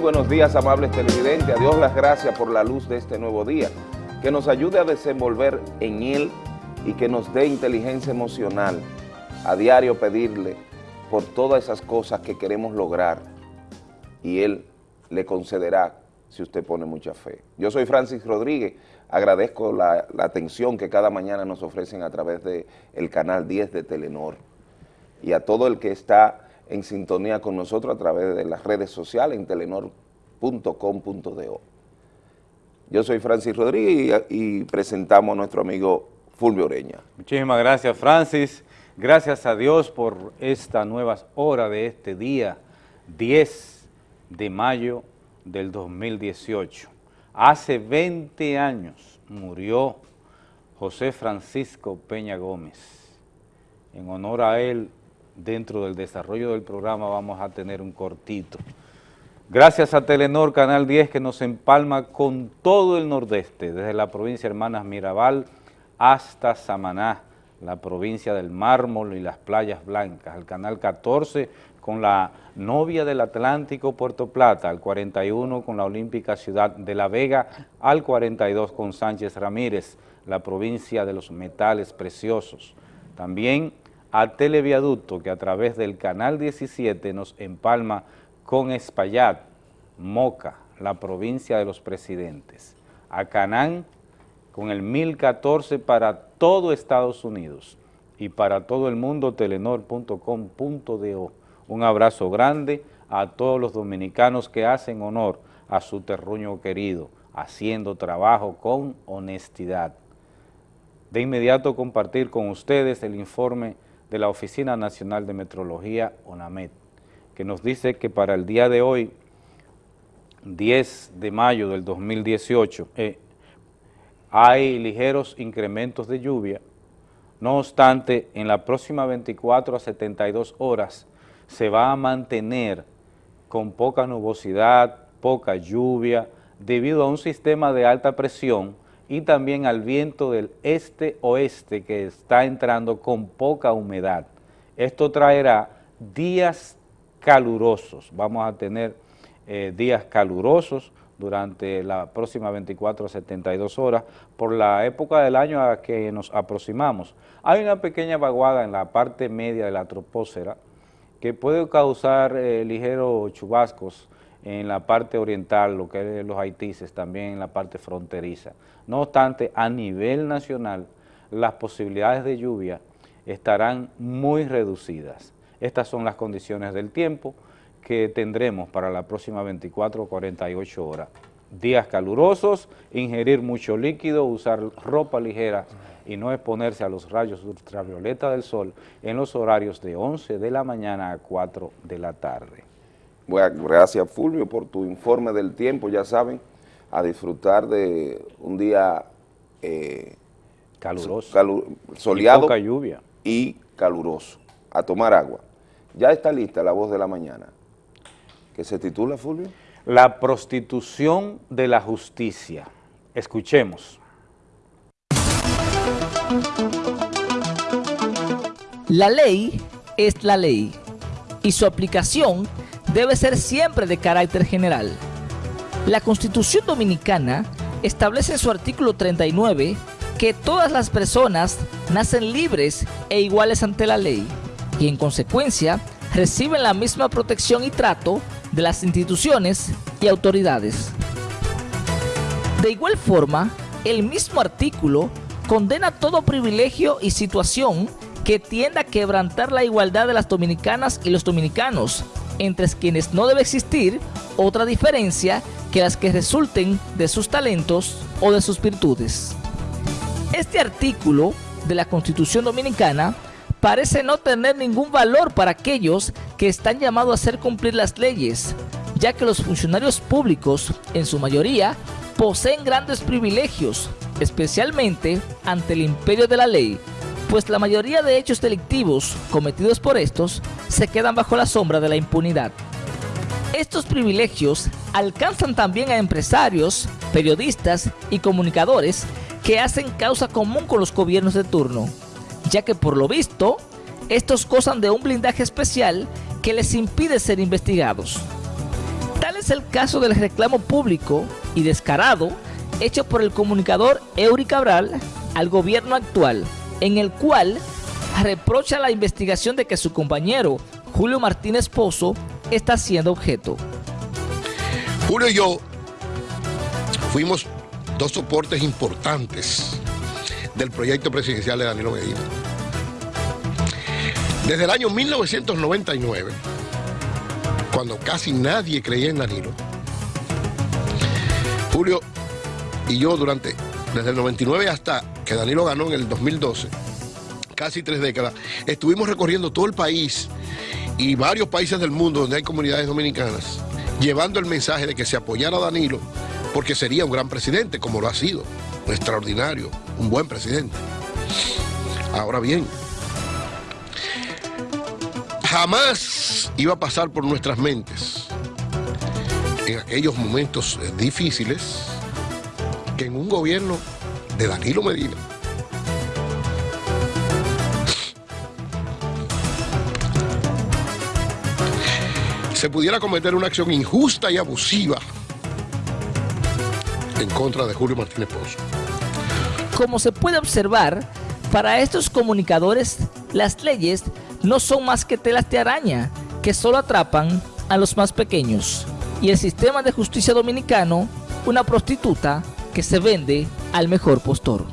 Buenos días, amables televidentes. A Dios las gracias por la luz de este nuevo día. Que nos ayude a desenvolver en él y que nos dé inteligencia emocional. A diario pedirle por todas esas cosas que queremos lograr y Él le concederá si usted pone mucha fe. Yo soy Francis Rodríguez, agradezco la, atención que cada mañana nos ofrecen a través del el canal 10 de Telenor y a todo el que está en sintonía con nosotros a través de las redes sociales en telenor.com.do. Yo soy Francis Rodríguez y, y presentamos a nuestro amigo Fulvio Oreña. Muchísimas gracias Francis, gracias a Dios por esta nueva hora de este día 10 de mayo del 2018. Hace 20 años murió José Francisco Peña Gómez. En honor a él, dentro del desarrollo del programa vamos a tener un cortito. Gracias a Telenor Canal 10 que nos empalma con todo el nordeste, desde la provincia Hermanas Mirabal hasta Samaná, la provincia del Mármol y las Playas Blancas, el Canal 14 con la novia del Atlántico Puerto Plata, al 41 con la Olímpica Ciudad de La Vega, al 42 con Sánchez Ramírez, la provincia de los metales preciosos. También a Televiaducto, que a través del Canal 17 nos empalma con Espaillat, Moca, la provincia de los presidentes. A Canán, con el 1014 para todo Estados Unidos y para todo el mundo, telenor.com.do. Un abrazo grande a todos los dominicanos que hacen honor a su terruño querido, haciendo trabajo con honestidad. De inmediato compartir con ustedes el informe de la Oficina Nacional de Metrología, ONAMET, que nos dice que para el día de hoy, 10 de mayo del 2018, eh, hay ligeros incrementos de lluvia, no obstante, en la próxima 24 a 72 horas se va a mantener con poca nubosidad, poca lluvia, debido a un sistema de alta presión y también al viento del este-oeste que está entrando con poca humedad. Esto traerá días calurosos, vamos a tener eh, días calurosos durante la próxima 24 a 72 horas por la época del año a que nos aproximamos. Hay una pequeña vaguada en la parte media de la troposfera que puede causar eh, ligeros chubascos en la parte oriental, lo que es los haitises, también en la parte fronteriza. No obstante, a nivel nacional, las posibilidades de lluvia estarán muy reducidas. Estas son las condiciones del tiempo que tendremos para la próxima 24 o 48 horas. Días calurosos, ingerir mucho líquido, usar ropa ligera y no exponerse a los rayos ultravioleta del sol en los horarios de 11 de la mañana a 4 de la tarde. Bueno, gracias Fulvio por tu informe del tiempo, ya saben, a disfrutar de un día eh, caluroso, soleado y, poca lluvia. y caluroso, a tomar agua. Ya está lista la voz de la mañana, que se titula, Fulvio. La prostitución de la justicia. Escuchemos. La ley es la ley y su aplicación debe ser siempre de carácter general. La Constitución Dominicana establece en su artículo 39 que todas las personas nacen libres e iguales ante la ley y en consecuencia reciben la misma protección y trato de las instituciones y autoridades. De igual forma, el mismo artículo condena todo privilegio y situación que tienda a quebrantar la igualdad de las dominicanas y los dominicanos, entre quienes no debe existir otra diferencia que las que resulten de sus talentos o de sus virtudes. Este artículo de la Constitución Dominicana parece no tener ningún valor para aquellos que están llamados a hacer cumplir las leyes, ya que los funcionarios públicos, en su mayoría, poseen grandes privilegios, especialmente ante el imperio de la ley, pues la mayoría de hechos delictivos cometidos por estos se quedan bajo la sombra de la impunidad. Estos privilegios alcanzan también a empresarios, periodistas y comunicadores que hacen causa común con los gobiernos de turno, ya que por lo visto, estos gozan de un blindaje especial que les impide ser investigados es el caso del reclamo público y descarado hecho por el comunicador Eury Cabral al gobierno actual, en el cual reprocha la investigación de que su compañero Julio Martínez Pozo está siendo objeto. Julio y yo fuimos dos soportes importantes del proyecto presidencial de Danilo Medina. Desde el año 1999, cuando casi nadie creía en Danilo, Julio y yo durante, desde el 99 hasta que Danilo ganó en el 2012, casi tres décadas, estuvimos recorriendo todo el país y varios países del mundo donde hay comunidades dominicanas, llevando el mensaje de que se apoyara Danilo porque sería un gran presidente, como lo ha sido, un extraordinario, un buen presidente. Ahora bien, jamás iba a pasar por nuestras mentes en aquellos momentos eh, difíciles que en un gobierno de Danilo Medina se pudiera cometer una acción injusta y abusiva en contra de Julio Martínez Pozo. Como se puede observar, para estos comunicadores, las leyes no son más que telas de araña que solo atrapan a los más pequeños. Y el sistema de justicia dominicano, una prostituta que se vende al mejor postor.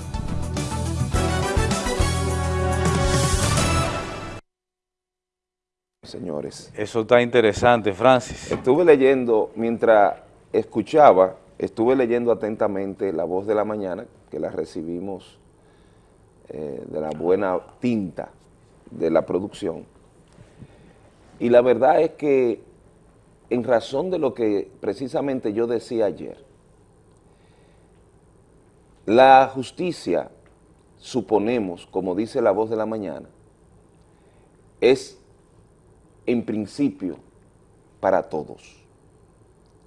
señores. Eso está interesante, Francis. Estuve leyendo, mientras escuchaba, estuve leyendo atentamente La Voz de la Mañana, que la recibimos eh, de la buena tinta de la producción. Y la verdad es que, en razón de lo que precisamente yo decía ayer, la justicia, suponemos, como dice La Voz de la Mañana, es en principio para todos.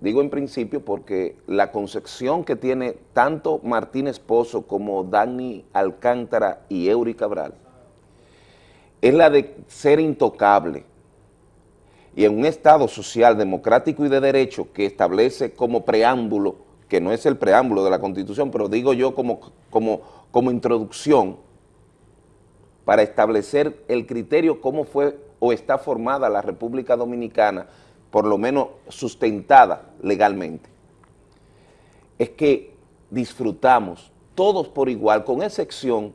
Digo en principio porque la concepción que tiene tanto Martínez Pozo como Dani Alcántara y Eury Cabral es la de ser intocable y en un Estado social, democrático y de derecho que establece como preámbulo, que no es el preámbulo de la Constitución, pero digo yo como, como, como introducción para establecer el criterio cómo fue o está formada la República Dominicana, por lo menos sustentada legalmente, es que disfrutamos todos por igual, con excepción,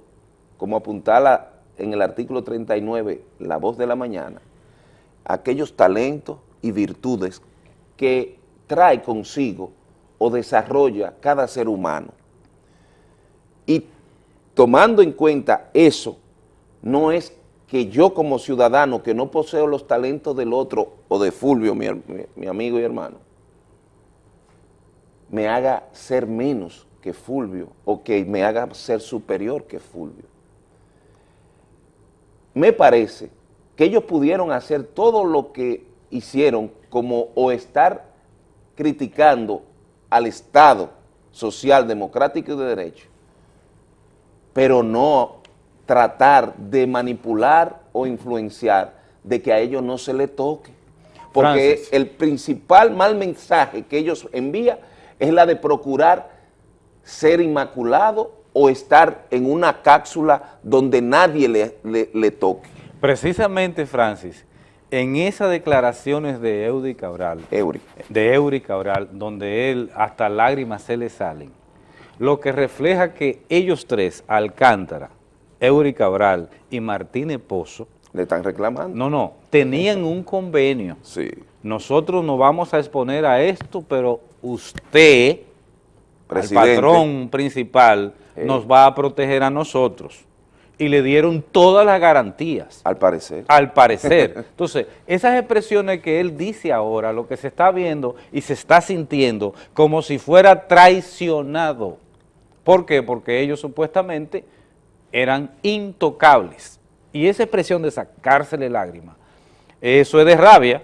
como apuntala en el artículo 39, La Voz de la Mañana, aquellos talentos y virtudes que trae consigo o desarrolla cada ser humano. Y tomando en cuenta eso, no es que yo como ciudadano que no poseo los talentos del otro o de Fulvio, mi, mi, amigo y hermano, me haga ser menos que Fulvio o que me haga ser superior que Fulvio. Me parece que ellos pudieron hacer todo lo que hicieron como o estar criticando al Estado social, democrático y de derecho, pero no tratar de manipular o influenciar de que a ellos no se le toque. Porque el principal mal mensaje que ellos envían es la de procurar ser inmaculado o estar en una cápsula donde nadie le, le, toque. Precisamente, Francis, en esas declaraciones de Eury Cabral, de Eury Cabral, donde él hasta lágrimas se le salen, lo que refleja que ellos tres, Alcántara, Eury Cabral y Martínez Pozo. ¿Le están reclamando? No, no, tenían un convenio. Sí. Nosotros nos vamos a exponer a esto, pero usted, el patrón principal, nos va a proteger a nosotros. Y le dieron todas las garantías. Al parecer. Al parecer. Entonces, esas expresiones que él dice ahora, lo que se está viendo y se está sintiendo como si fuera traicionado. ¿Por qué? Porque ellos supuestamente eran intocables. Y esa expresión de sacársele lágrimas, eso es de rabia,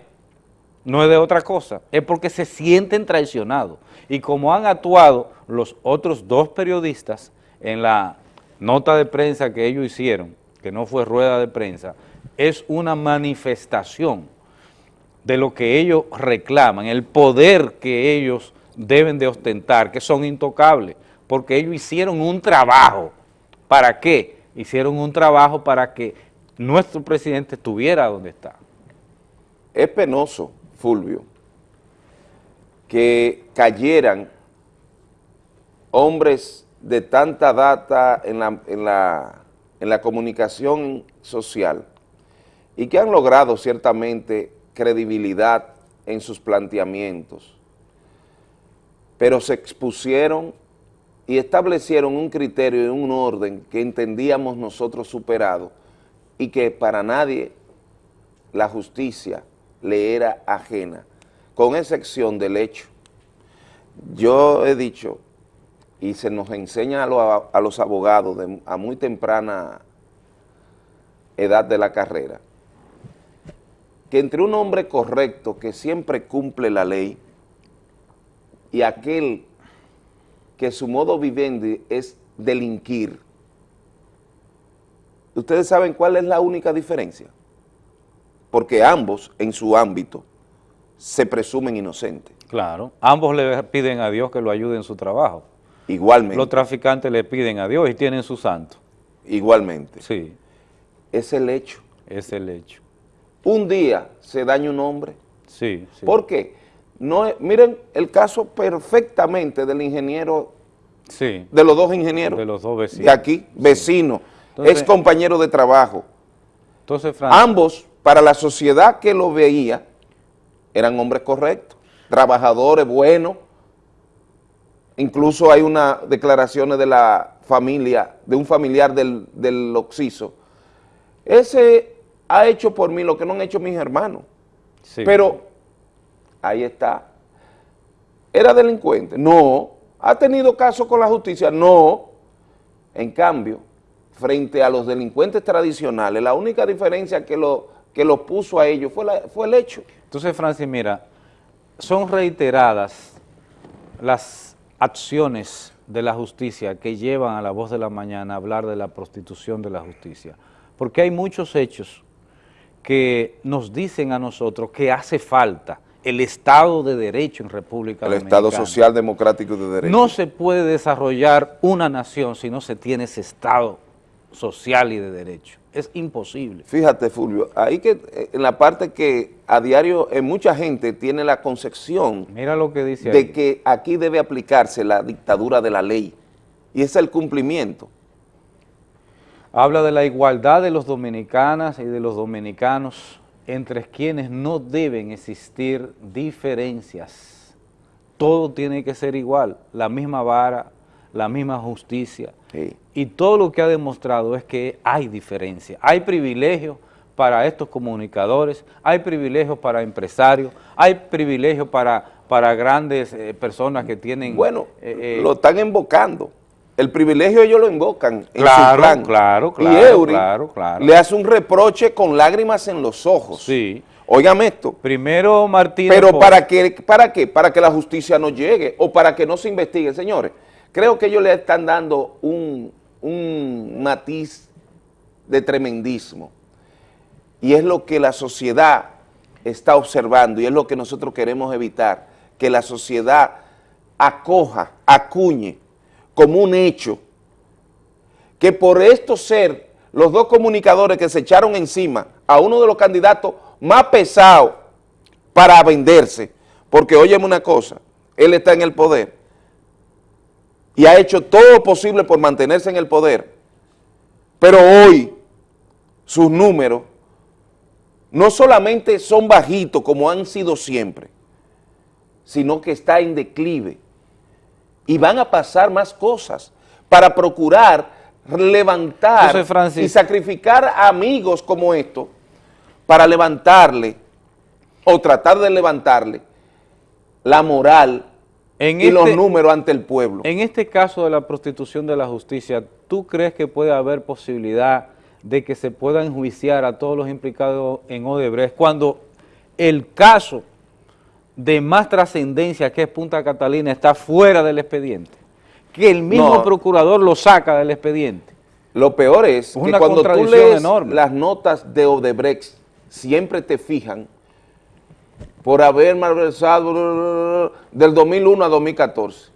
no es de otra cosa, es porque se sienten traicionados. Y como han actuado los otros dos periodistas en la nota de prensa que ellos hicieron, que no fue rueda de prensa, es una manifestación de lo que ellos reclaman, el poder que ellos deben de ostentar, que son intocables, porque ellos hicieron un trabajo. ¿Para qué? Hicieron un trabajo para que nuestro presidente estuviera donde está. Es penoso, Fulvio, que cayeran hombres de tanta data en la, en la, en la comunicación social y que han logrado ciertamente credibilidad en sus planteamientos, pero se expusieron y establecieron un criterio y un orden que entendíamos nosotros superado y que para nadie la justicia le era ajena, con excepción del hecho. Yo he dicho, y se nos enseña a, los abogados a muy temprana edad de la carrera, que entre un hombre correcto que siempre cumple la ley y aquel que su modo vivendi es delinquir, ¿ustedes saben cuál es la única diferencia? Porque ambos, en su ámbito, se presumen inocentes. Claro, ambos le piden a Dios que lo ayude en su trabajo. Igualmente. Los traficantes le piden a Dios y tienen su santo. Igualmente. Sí. Es el hecho. Es el hecho un día se daña un hombre. Sí, sí. ¿Por qué? No, miren el caso perfectamente del ingeniero, sí, de los dos ingenieros. De los dos vecinos. De aquí, vecino, es compañero de trabajo. Entonces, Ambos, para la sociedad que lo veía, eran hombres correctos, trabajadores buenos. Incluso hay unas declaraciones de la familia, de un familiar del, del Oxiso. Ese ha hecho por mí lo que no han hecho mis hermanos. Pero ahí está. ¿Era delincuente? No. ¿Ha tenido caso con la justicia? No. En cambio, frente a los delincuentes tradicionales, la única diferencia que lo, que lo puso a ellos fue, fue el hecho. Entonces, Francis, mira, son reiteradas las acciones de la justicia que llevan a la voz de la mañana a hablar de la prostitución de la justicia, porque hay muchos hechos que nos dicen a nosotros que hace falta el Estado de Derecho en República el Dominicana. El Estado Social Democrático de Derecho. No se puede desarrollar una nación si no se tiene ese Estado social y de derecho. Es imposible. Fíjate, Fulvio, ahí que eh, en la parte que a diario en mucha gente tiene la concepción Mira lo que dice de que aquí debe aplicarse la dictadura de la ley y es el cumplimiento habla de la igualdad de los dominicanas y de los dominicanos entre quienes no deben existir diferencias. Todo tiene que ser igual, la misma vara, la misma justicia. Y todo lo que ha demostrado es que hay diferencia, hay privilegios para estos comunicadores, hay privilegios para empresarios, hay privilegios para, para grandes eh, personas que tienen... Bueno, eh, eh, lo están invocando el privilegio ellos lo invocan en su plan. Claro, claro, y Eury le hace un reproche con lágrimas en los ojos. Sí. Óigame esto. Primero Martínez. Pero para, que, ¿para qué? Para que la justicia no llegue o para que no se investigue. Señores, creo que ellos le están dando un, un matiz de tremendismo. Y es lo que la sociedad está observando y es lo que nosotros queremos evitar, que la sociedad acoja, acuñe como un hecho que por esto ser los dos comunicadores que se echaron encima a uno de los candidatos más pesados para venderse, porque óyeme una cosa, él está en el poder y ha hecho todo lo posible por mantenerse en el poder, pero hoy sus números no solamente son bajitos como han sido siempre, sino que está en declive. Y van a pasar más cosas para procurar levantar y sacrificar amigos como estos para levantarle o tratar de levantarle la moral y los este números ante el pueblo. En este caso de la prostitución de la justicia, ¿tú crees que puede haber posibilidad de que se pueda enjuiciar a todos los implicados en Odebrecht cuando el caso de más trascendencia que es Punta Catalina está fuera del expediente, que el mismo procurador lo saca del expediente. Lo peor es, que cuando tú lees las notas de Odebrecht, siempre te fijan por haber malversado del 2001 a 2014.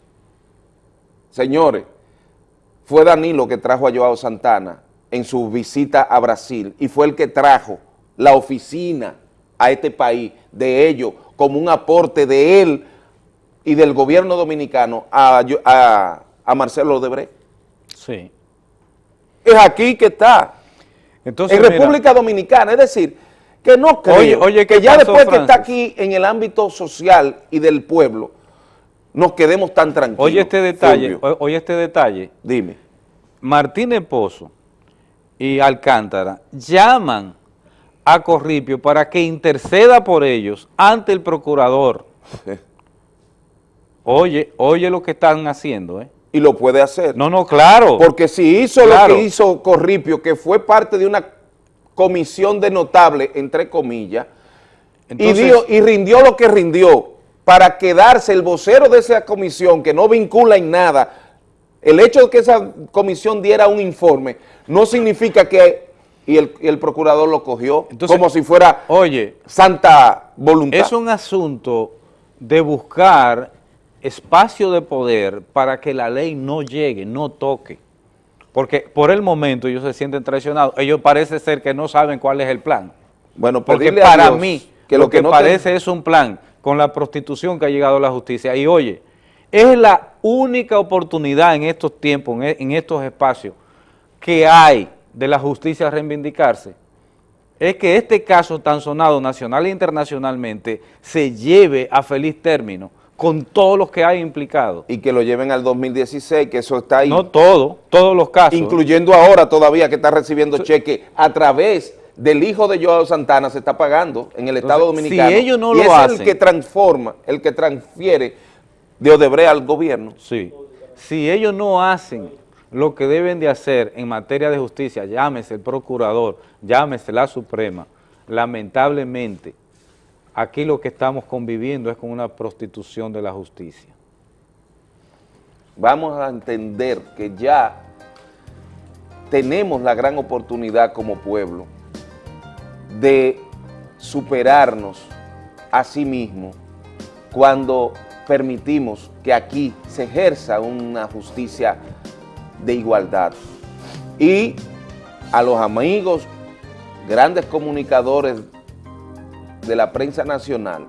Señores, fue Danilo que trajo a Joao Santana en su visita a Brasil y fue el que trajo la oficina a este país de ellos como un aporte de él y del gobierno dominicano a, a, a Marcelo Odebrecht. Sí. Es aquí que está. Entonces, en República Dominicana, es decir, que no creo oye, que ya después que está aquí en el ámbito social y del pueblo, nos quedemos tan tranquilos. Oye este detalle, oye este detalle. Dime. Martínez Pozo y Alcántara llaman a Corripio para que interceda por ellos ante el procurador. Oye, oye lo que están haciendo, ¿eh? Y lo puede hacer. No, no, claro. Porque si hizo lo que hizo Corripio, que fue parte de una comisión de notable, entre comillas, y, dio, y rindió lo que rindió para quedarse el vocero de esa comisión, que no vincula en nada, el hecho de que esa comisión diera un informe, no significa que y el, procurador lo cogió como si fuera oye, santa voluntad. Es un asunto de buscar espacio de poder para que la ley no llegue, no toque. Porque por el momento ellos se sienten traicionados. Ellos parece ser que no saben cuál es el plan. Bueno, porque para mí que lo, que, parece es un plan con la prostitución que ha llegado a la justicia. Y oye, es la única oportunidad en estos tiempos, en estos espacios, que hay de la justicia reivindicarse es que este caso tan sonado nacional e internacionalmente se lleve a feliz término con todos los que hay implicados. Y que lo lleven al 2016, que eso está ahí. No todo, todos los casos. Incluyendo ahora todavía que está recibiendo cheque a través del hijo de Joao Santana se está pagando en el Estado Dominicano. Si ellos no y lo es el que transforma, el que transfiere de Odebrecht al gobierno. Sí. Si ellos no hacen lo que deben de hacer en materia de justicia, llámese el procurador, llámese la Suprema, lamentablemente, aquí lo que estamos conviviendo es con una prostitución de la justicia. Vamos a entender que ya tenemos la gran oportunidad como pueblo de superarnos a sí mismo cuando permitimos que aquí se ejerza una justicia de igualdad. Y a los amigos, grandes comunicadores de la prensa nacional,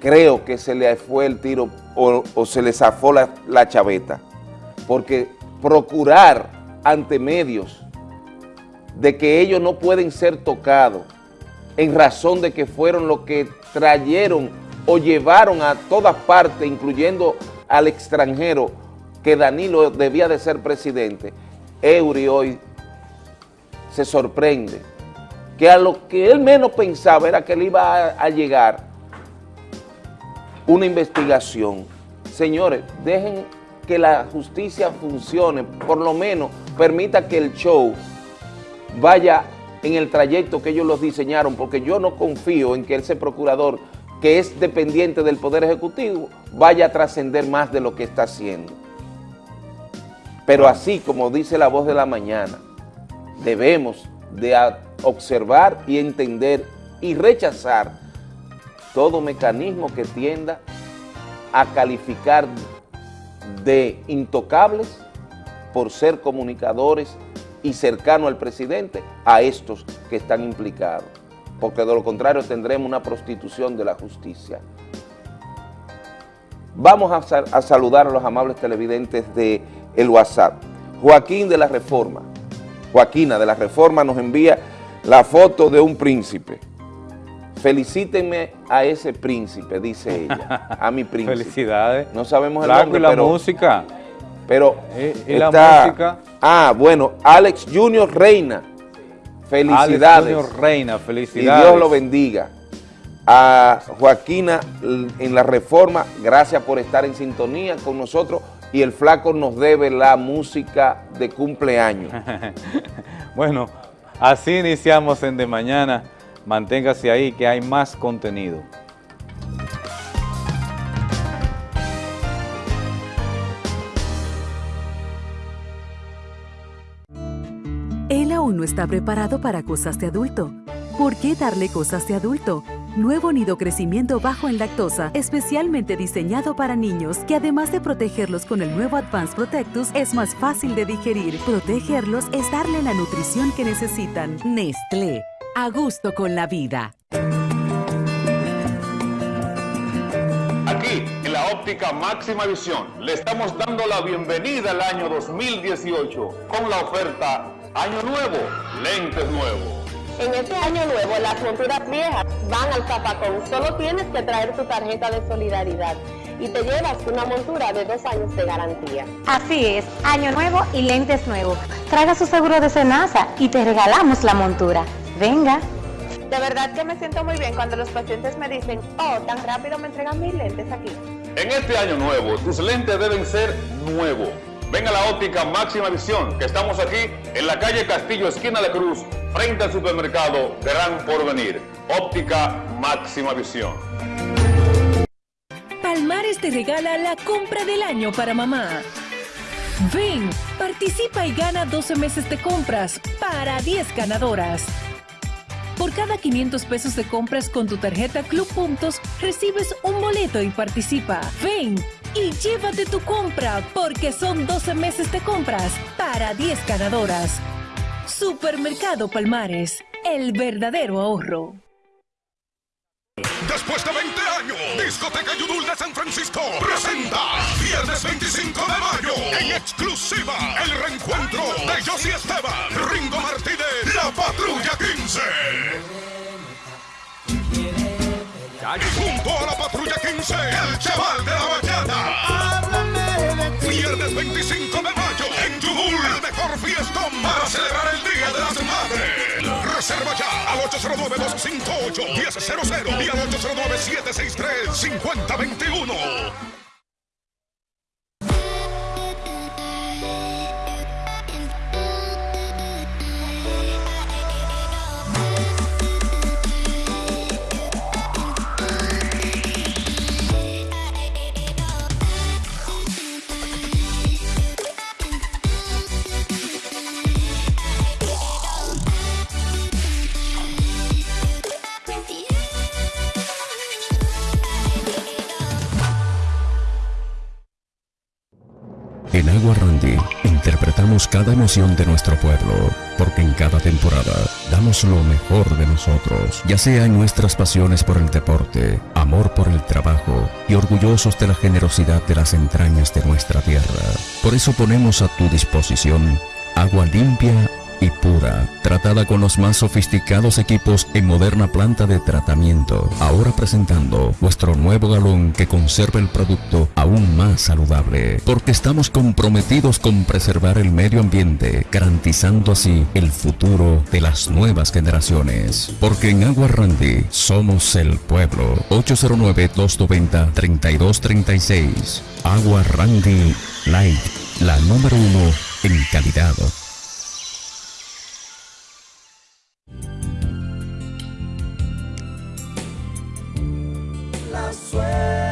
creo que se le fue el tiro o, se le zafó la, la chaveta, porque procurar ante medios de que ellos no pueden ser tocados en razón de que fueron los que trajeron o llevaron a todas partes, incluyendo al extranjero, que Danilo debía de ser presidente, Eury hoy se sorprende que a lo que él menos pensaba era que le iba a, llegar una investigación. Señores, dejen que la justicia funcione, por lo menos permita que el show vaya en el trayecto que ellos los diseñaron, porque yo no confío en que ese procurador, que es dependiente del Poder Ejecutivo, vaya a trascender más de lo que está haciendo. Pero así como dice la voz de la mañana, debemos de observar y entender y rechazar todo mecanismo que tienda a calificar de intocables por ser comunicadores y cercano al presidente a estos que están implicados, porque de lo contrario tendremos una prostitución de la justicia. Vamos a, saludar a los amables televidentes de el WhatsApp. Joaquín de la Reforma, Joaquina de la Reforma nos envía la foto de un príncipe. Felicítenme a ese príncipe, dice ella, a mi príncipe. Felicidades. No sabemos el nombre, y la música. Pero ¿Y, la música? Ah, bueno, Alex Junior Reina. Felicidades. Alex Junior Reina, felicidades. Y Dios lo bendiga. A Joaquina en la Reforma, gracias por estar en sintonía con nosotros y el flaco nos debe la música de cumpleaños. bueno, así iniciamos en De Mañana. Manténgase ahí que hay más contenido. Él aún no está preparado para cosas de adulto. ¿Por qué darle cosas de adulto? Nuevo nido crecimiento bajo en lactosa, especialmente diseñado para niños, que además de protegerlos con el nuevo Advanced Protectus, es más fácil de digerir. Protegerlos es darle la nutrición que necesitan. Nestlé, a gusto con la vida. Aquí, en la óptica máxima visión, le estamos dando la bienvenida al año 2018 con la oferta Año Nuevo, lentes nuevos. En este año nuevo, las monturas viejas van al zapacón. Solo tienes que traer tu tarjeta de solidaridad y te llevas una montura de dos años de garantía. Así es, año nuevo y lentes nuevos. Traiga su seguro de Senasa y te regalamos la montura. Venga. De verdad que me siento muy bien cuando los pacientes me dicen, oh, tan rápido me entregan mis lentes aquí. En este año nuevo, tus lentes deben ser nuevos. Ven a la óptica máxima visión, que estamos aquí en la calle Castillo, esquina de Cruz, frente al supermercado Gran Porvenir. Óptica máxima visión. Palmares te regala la compra del año para mamá. Ven, participa y gana 12 meses de compras para 10 ganadoras. Por cada 500 pesos de compras con tu tarjeta Club Puntos, recibes un boleto y participa. Ven y llévate tu compra porque son 12 meses de compras para 10 ganadoras. Supermercado Palmares, el verdadero ahorro. Después de 20 años, Discoteca Yudul de San Francisco presenta viernes 25 de mayo en exclusiva el reencuentro de Josie Esteban, Ringo Martínez, La Patrulla 15. Junto a la Patrulla 15, el chaval de la bachata. Viernes 25 de mayo en Yudul, el mejor fiestón para celebrar el Día de las Madres. Reserva ya al 809-258-1000 y al 809-763-5021. Randy interpretamos cada emoción de nuestro pueblo, porque en cada temporada damos lo mejor de nosotros, ya sea en nuestras pasiones por el deporte, amor por el trabajo y orgullosos de la generosidad de las entrañas de nuestra tierra. Por eso ponemos a tu disposición agua limpia y pura, tratada con los más sofisticados equipos en moderna planta de tratamiento. Ahora presentando nuestro nuevo galón que conserva el producto aún más saludable, porque estamos comprometidos con preservar el medio ambiente, garantizando así el futuro de las nuevas generaciones. Porque en Agua Randy somos el pueblo. 809-290-3236. Agua Randy Light, la número uno en calidad. La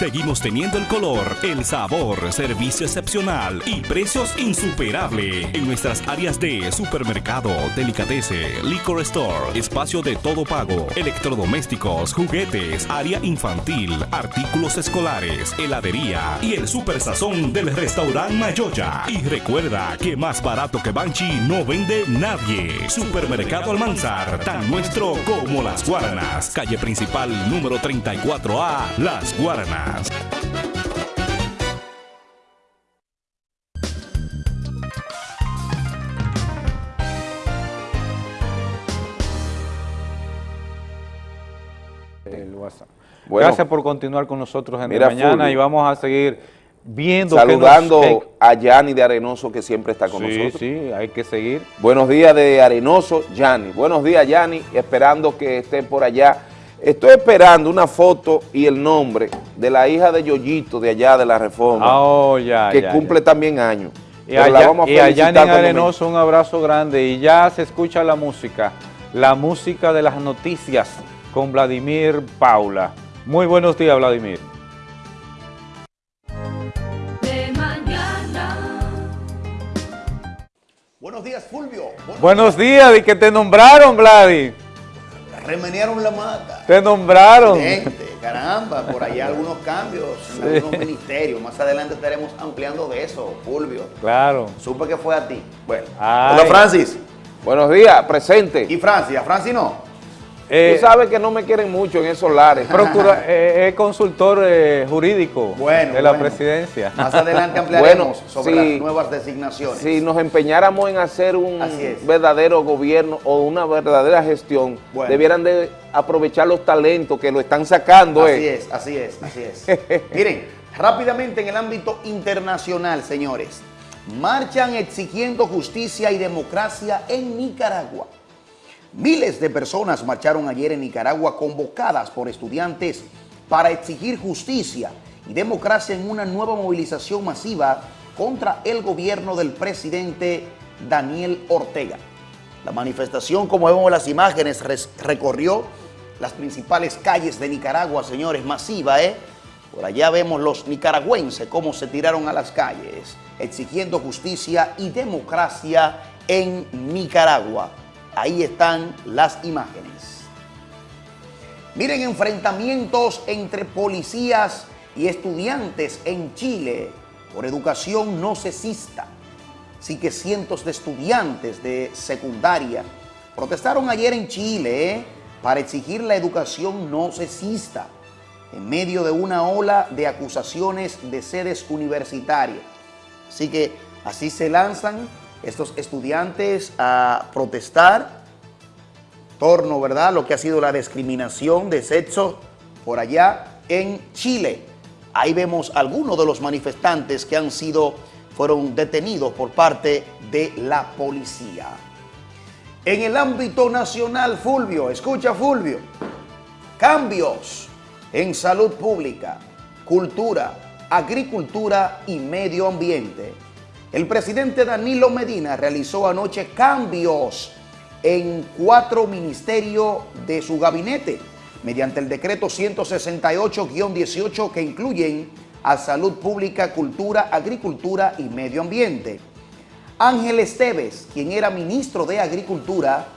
Seguimos teniendo el color, el sabor, servicio excepcional y precios insuperables en nuestras áreas de supermercado, delicatese, liquor store, espacio de todo pago, electrodomésticos, juguetes, área infantil, artículos escolares, heladería y el super sazón del restaurante Mayoya. Y recuerda que más barato que Banchi no vende nadie. Supermercado Almanzar, tan nuestro como las Guaranas. Calle principal número 34A, Las Guaranas. El WhatsApp. Bueno. Gracias por continuar con nosotros en Mira, de mañana Fulvio. y vamos a seguir viendo. que Saludando nos- a Yanni de Arenoso, que siempre está con Sí, nosotros. sí, hay que seguir. Buenos días de Arenoso, Yanni. Buenos días, Yanni, esperando que esté por allá. Estoy esperando una foto y el nombre de la hija de Yoyito de allá de la Reforma, Ah, oh, ya, que ya, cumple también años. Y Pero la vamos a y allá en Arenoso un abrazo grande y ya se escucha la música, la música de las noticias con Vladimir Paula. Muy buenos días, Vladimir. De mañana. Buenos días, Fulvio. Buenos días, y que te nombraron, Vladi. Remenearon la mata. Te nombraron. Gente, caramba, por allá algunos cambios en algunos ministerios. Más adelante estaremos ampliando de eso, Fulvio. Claro. Supe que fue a ti. Bueno. Ay. Hola, Francis. Buenos días, presente. ¿Y Francis? ¿A Francis no? Eh, Tú sabes que no me quieren mucho en esos lares. Procura, eh, es consultor eh, jurídico Bueno, de la bueno. presidencia. Más adelante ampliaremos Bueno, sobre sí. las nuevas designaciones. Si nos empeñáramos en hacer un verdadero gobierno o una verdadera gestión, Bueno. debieran de aprovechar los talentos que lo están sacando. Así eh. es, así es, así es. Miren, rápidamente en el ámbito internacional, señores, marchan exigiendo justicia y democracia en Nicaragua. Miles de personas marcharon ayer en Nicaragua convocadas por estudiantes para exigir justicia y democracia en una nueva movilización masiva contra el gobierno del presidente Daniel Ortega. La manifestación, como vemos en las imágenes, recorrió las principales calles de Nicaragua, señores, masiva, ¿eh? Por allá vemos los nicaragüenses cómo se tiraron a las calles, exigiendo justicia y democracia en Nicaragua. Ahí están las imágenes. Miren enfrentamientos entre policías y estudiantes en Chile por educación no cesista. Así que cientos de estudiantes de secundaria protestaron ayer en Chile ¿eh? para exigir la educación no cesista en medio de una ola de acusaciones de sedes universitarias. Así que así se lanzan estos estudiantes a protestar torno, ¿verdad?, lo que ha sido la discriminación de sexo por allá en Chile. Ahí vemos algunos de los manifestantes que han sido, fueron detenidos por parte de la policía. En el ámbito nacional, Fulvio, escucha Fulvio, cambios en salud pública, cultura, agricultura y medio ambiente. El presidente Danilo Medina realizó anoche cambios en cuatro ministerios de su gabinete mediante el decreto 168-18 que incluyen a salud pública, cultura, agricultura y medio ambiente. Ángel Esteves, quien era ministro de Agricultura,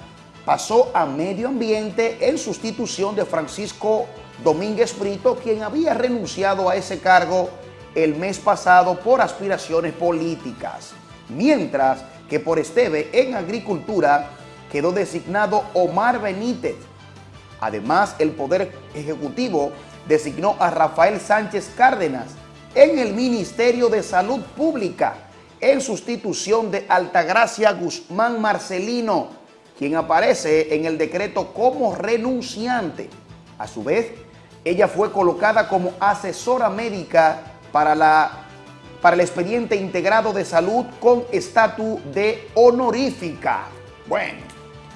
pasó a Medio Ambiente en sustitución de Francisco Domínguez Brito, quien había renunciado a ese cargo el mes pasado por aspiraciones políticas. Mientras que por Esteve en Agricultura quedó designado Omar Benítez. Además, el Poder Ejecutivo designó a Rafael Sánchez Cárdenas en el Ministerio de Salud Pública en sustitución de Altagracia Guzmán Marcelino, quien aparece en el decreto como renunciante. A su vez, ella fue colocada como asesora médica para, la, para el expediente integrado de salud con estatus de honorífica. Bueno,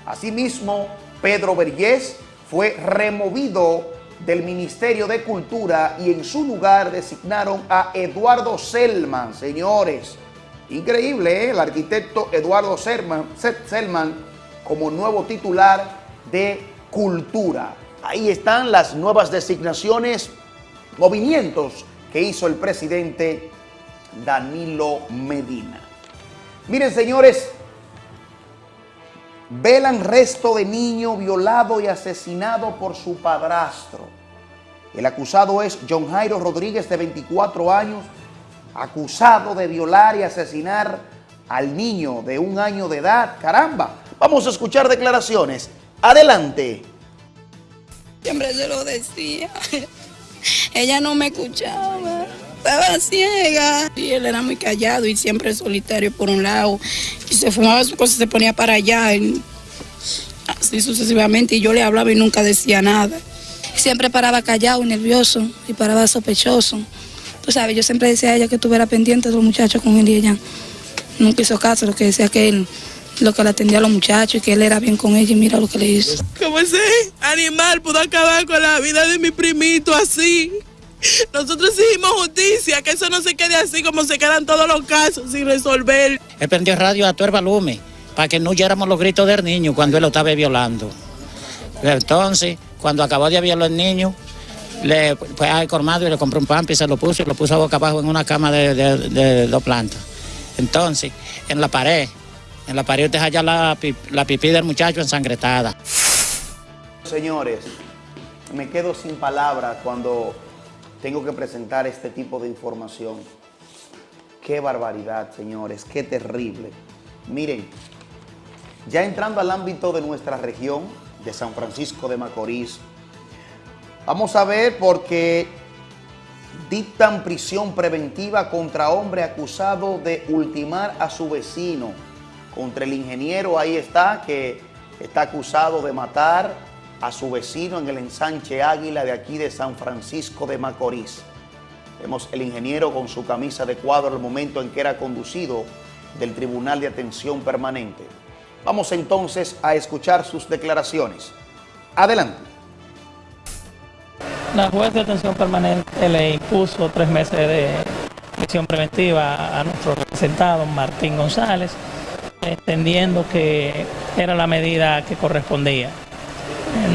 asimismo, Pedro Vergés fue removido del Ministerio de Cultura y en su lugar designaron a Eduardo Selman, señores. Increíble, ¿eh? el arquitecto Eduardo Selman, Selman como nuevo titular de Cultura. Ahí están las nuevas designaciones, movimientos que hizo el presidente Danilo Medina. Miren, señores, velan resto de niño violado y asesinado por su padrastro. El acusado es John Jairo Rodríguez, de 24 años, acusado de violar y asesinar al niño de un año de edad. Caramba, vamos a escuchar declaraciones. Adelante. Siempre se lo decía. Ella no me escuchaba. Estaba ciega. Y él era muy callado y siempre solitario por un lado. Y se fumaba su cosa, se ponía para allá. y así sucesivamente. Y yo le hablaba y nunca decía nada. Siempre paraba callado y nervioso y paraba sospechoso. Tú sabes, yo siempre decía a ella que estuviera pendiente de los muchachos con él y ella nunca hizo caso. Lo que decía que él, lo que le atendía a los muchachos y que él era bien con ella y mira lo que le hizo. Como ese animal pudo acabar con la vida de mi primito así. Nosotros hicimos justicia, que eso no se quede así como se quedan todos los casos sin resolver. Él prendió radio a todo el volumen para que no oyéramos los gritos del niño cuando él lo estaba violando. Entonces, cuando acabó de violar al niño, le fue al colmado y le compró un pampi y se lo puso y lo puso boca abajo en una cama de, de- de dos plantas. Entonces, en la pared En la pared te halla la, la pipí del muchacho ensangretada. Señores, me quedo sin palabras cuando tengo que presentar este tipo de información. Qué barbaridad, señores, qué terrible. Miren, ya entrando al ámbito de nuestra región, de San Francisco de Macorís, vamos a ver porque dictan prisión preventiva contra hombre acusado de ultimar a su vecino. Contra el ingeniero, ahí está, que está acusado de matar a su vecino en el ensanche Águila de aquí de San Francisco de Macorís. Vemos el ingeniero con su camisa de cuadro al momento en que era conducido del Tribunal de Atención Permanente. Vamos entonces a escuchar sus declaraciones. Adelante. La juez de atención permanente le impuso tres meses de prisión preventiva a nuestro representado Martín González, entendiendo que era la medida que correspondía.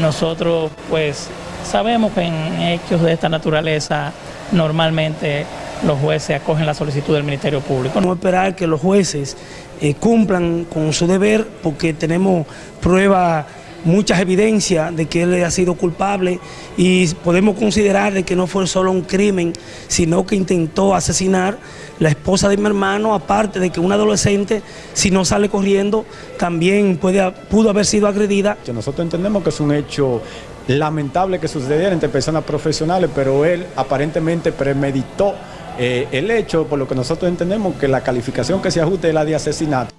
Nosotros pues sabemos que en hechos de esta naturaleza normalmente los jueces acogen la solicitud del Ministerio Público. No esperar que los jueces eh, cumplan con su deber porque tenemos pruebas, muchas evidencias de que él ha sido culpable y podemos considerar de que no fue solo un crimen, sino que intentó asesinar la esposa de mi hermano, aparte de que un adolescente, si no sale corriendo, también puede, pudo haber sido agredida. Nosotros entendemos que es un hecho lamentable que sucediera entre personas profesionales, pero él aparentemente premeditó eh, el hecho, por lo que nosotros entendemos que la calificación que se ajuste es la de asesinato.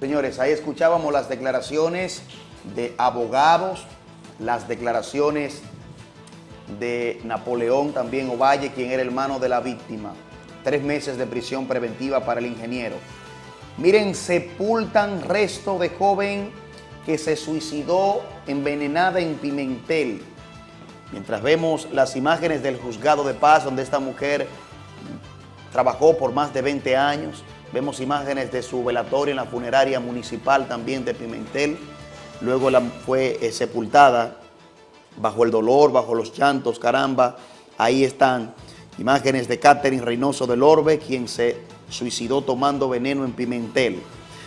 Señores, ahí escuchábamos las declaraciones de abogados, las declaraciones de Napoleón también Ovalle, quien era hermano de la víctima. Tres meses de prisión preventiva para el ingeniero. Miren, sepultan resto de joven que se suicidó envenenada en Pimentel. Mientras vemos las imágenes del juzgado de paz donde esta mujer trabajó por más de 20 años, vemos imágenes de su velatorio en la funeraria municipal también de Pimentel. Luego la, fue eh, sepultada bajo el dolor, bajo los llantos, caramba. Ahí están imágenes de Catherine Reynoso del Orbe, quien se suicidó tomando veneno en Pimentel.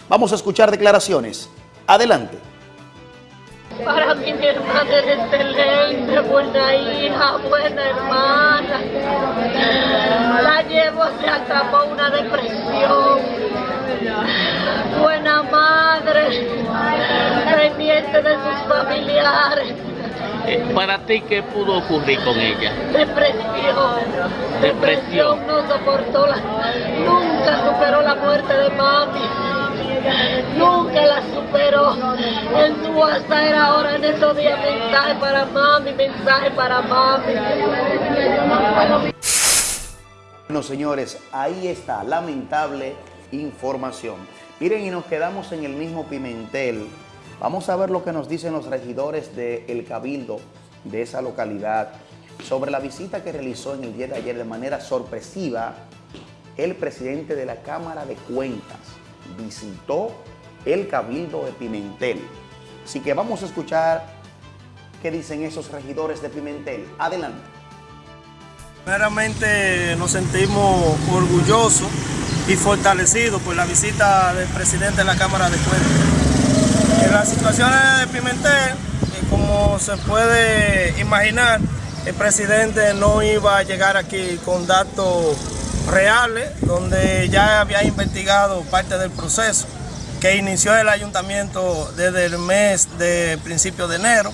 Vamos a escuchar declaraciones. Adelante. Para mí mi hermana era excelente, buena hija, buena hermana. La llevo, se atrapó una depresión. Buena madre, pendiente de sus familiares. Eh, Para ti, ¿qué pudo ocurrir con ella? Depresión. Depresión. No soportó la... Nunca superó la muerte de mami. Nunca la superó. En su WhatsApp era ahora en estos días mensaje para mami, mensaje para mami. Bueno, señores, ahí está, lamentable información. Miren, y nos quedamos en el mismo Pimentel. Vamos a ver lo que nos dicen los regidores del Cabildo de esa localidad sobre la visita que realizó en el día de ayer de manera sorpresiva el presidente de la Cámara de Cuentas. Visitó el Cabildo de Pimentel. Así que vamos a escuchar qué dicen esos regidores de Pimentel. Adelante. Primeramente nos sentimos orgullosos y fortalecidos por la visita del presidente de la Cámara de Cuentas. En las situaciones de Pimentel, eh, como se puede imaginar, el presidente no iba a llegar aquí con datos reales, donde ya había investigado parte del proceso que inició el ayuntamiento desde el mes de principio de enero.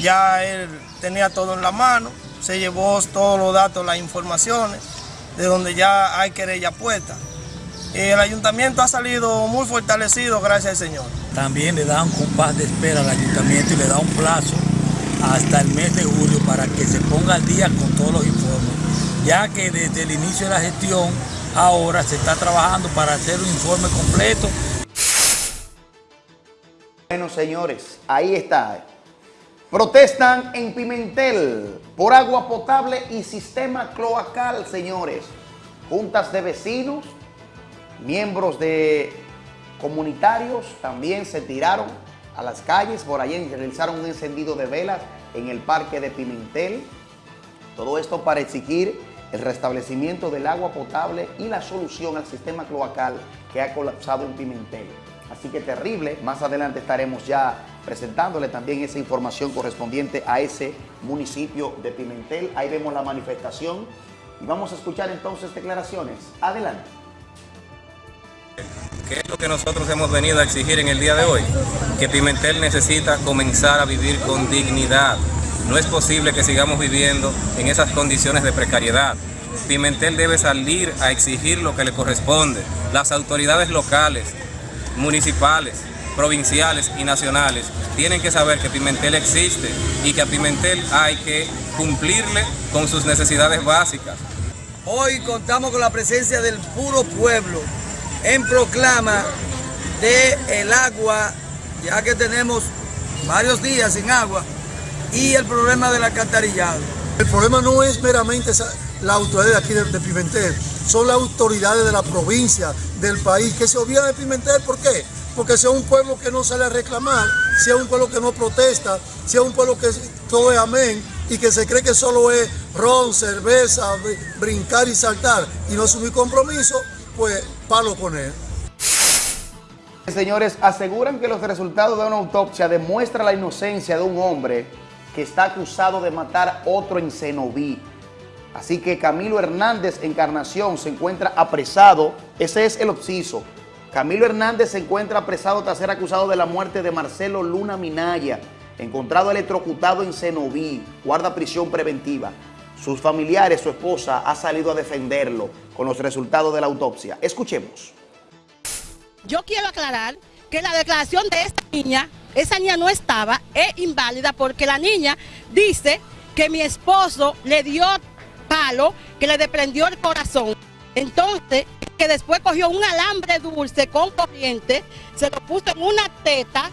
Ya él tenía todo en la mano, se llevó todos los datos, las informaciones, de donde ya hay querella puesta. El ayuntamiento ha salido muy fortalecido, gracias al Señor. También le da un compás de espera al ayuntamiento y le da un plazo hasta el mes de julio para que se ponga al día con todos los informes, ya que desde el inicio de la gestión ahora se está trabajando para hacer un informe completo. Bueno, señores, ahí está. Protestan en Pimentel por agua potable y sistema cloacal, señores. Juntas de vecinos, miembros de comunitarios también se tiraron a las calles. Por ahí realizaron un encendido de velas en el parque de Pimentel. Todo esto para exigir el restablecimiento del agua potable y la solución al sistema cloacal que ha colapsado en Pimentel. Así que terrible, más adelante estaremos ya presentándole también esa información correspondiente a ese municipio de Pimentel. Ahí vemos la manifestación y vamos a escuchar entonces declaraciones. Adelante. ¿Qué es lo que nosotros hemos venido a exigir en el día de hoy? Que Pimentel necesita comenzar a vivir con dignidad. No es posible que sigamos viviendo en esas condiciones de precariedad. Pimentel debe salir a exigir lo que le corresponde. Las autoridades locales, municipales, provinciales y nacionales tienen que saber que Pimentel existe y que a Pimentel hay que cumplirle con sus necesidades básicas. Hoy contamos con la presencia del puro pueblo en proclama de el agua, ya que tenemos varios días sin agua, y el problema del alcantarillado. El problema no es meramente esa- la autoridad de aquí de, de Pimentel, son las autoridades de la provincia, del país, que se olvidan de Pimentel. ¿Por qué? Porque sea un pueblo que no sale a reclamar, sea un pueblo que no protesta, sea un pueblo que todo es amén y que se cree que solo es ron, cerveza, br- brincar y saltar y no asumir compromiso, pues palo con él. Señores, aseguran que los resultados de una autopsia demuestran la inocencia de un hombre que está acusado de matar otro en Cenoví. Así que Camilo Hernández Encarnación se encuentra apresado, ese es el obsiso. Camilo Hernández se encuentra apresado tras ser acusado de la muerte de Marcelo Luna Minaya, encontrado electrocutado en Cenoví, guarda prisión preventiva. Sus familiares, su esposa, ha salido a defenderlo con los resultados de la autopsia. Escuchemos. Yo quiero aclarar que la declaración de esta niña, esa niña no estaba, es inválida porque la niña dice que mi esposo le dio palo, que le desprendió el corazón. Entonces, que después cogió un alambre dulce con corriente, se lo puso en una teta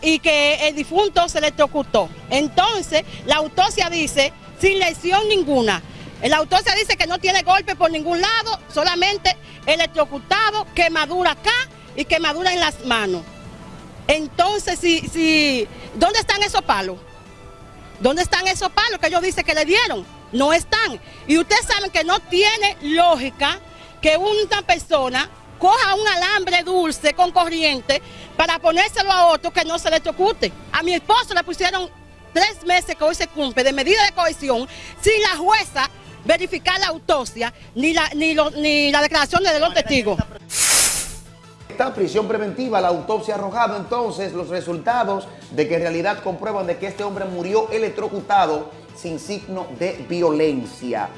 y que el difunto se electrocutó. Entonces, la autopsia dice, sin lesión ninguna. La autopsia dice que no tiene golpe por ningún lado, solamente electrocutado, quemadura acá y quemadura en las manos. Entonces, si, si, ¿dónde están esos palos? ¿Dónde están esos palos que ellos dicen que le dieron? No están. Y ustedes saben que no tiene lógica que una persona coja un alambre dulce con corriente para ponérselo a otro que no se le electrocute. A mi esposo le pusieron tres meses que hoy se cumple de medida de cohesión sin la jueza verificar la autopsia ni la, ni la declaración de los testigos. Esta prisión preventiva, la autopsia arrojado entonces los resultados de que en realidad comprueban de que este hombre murió electrocutado sin signo de violencia.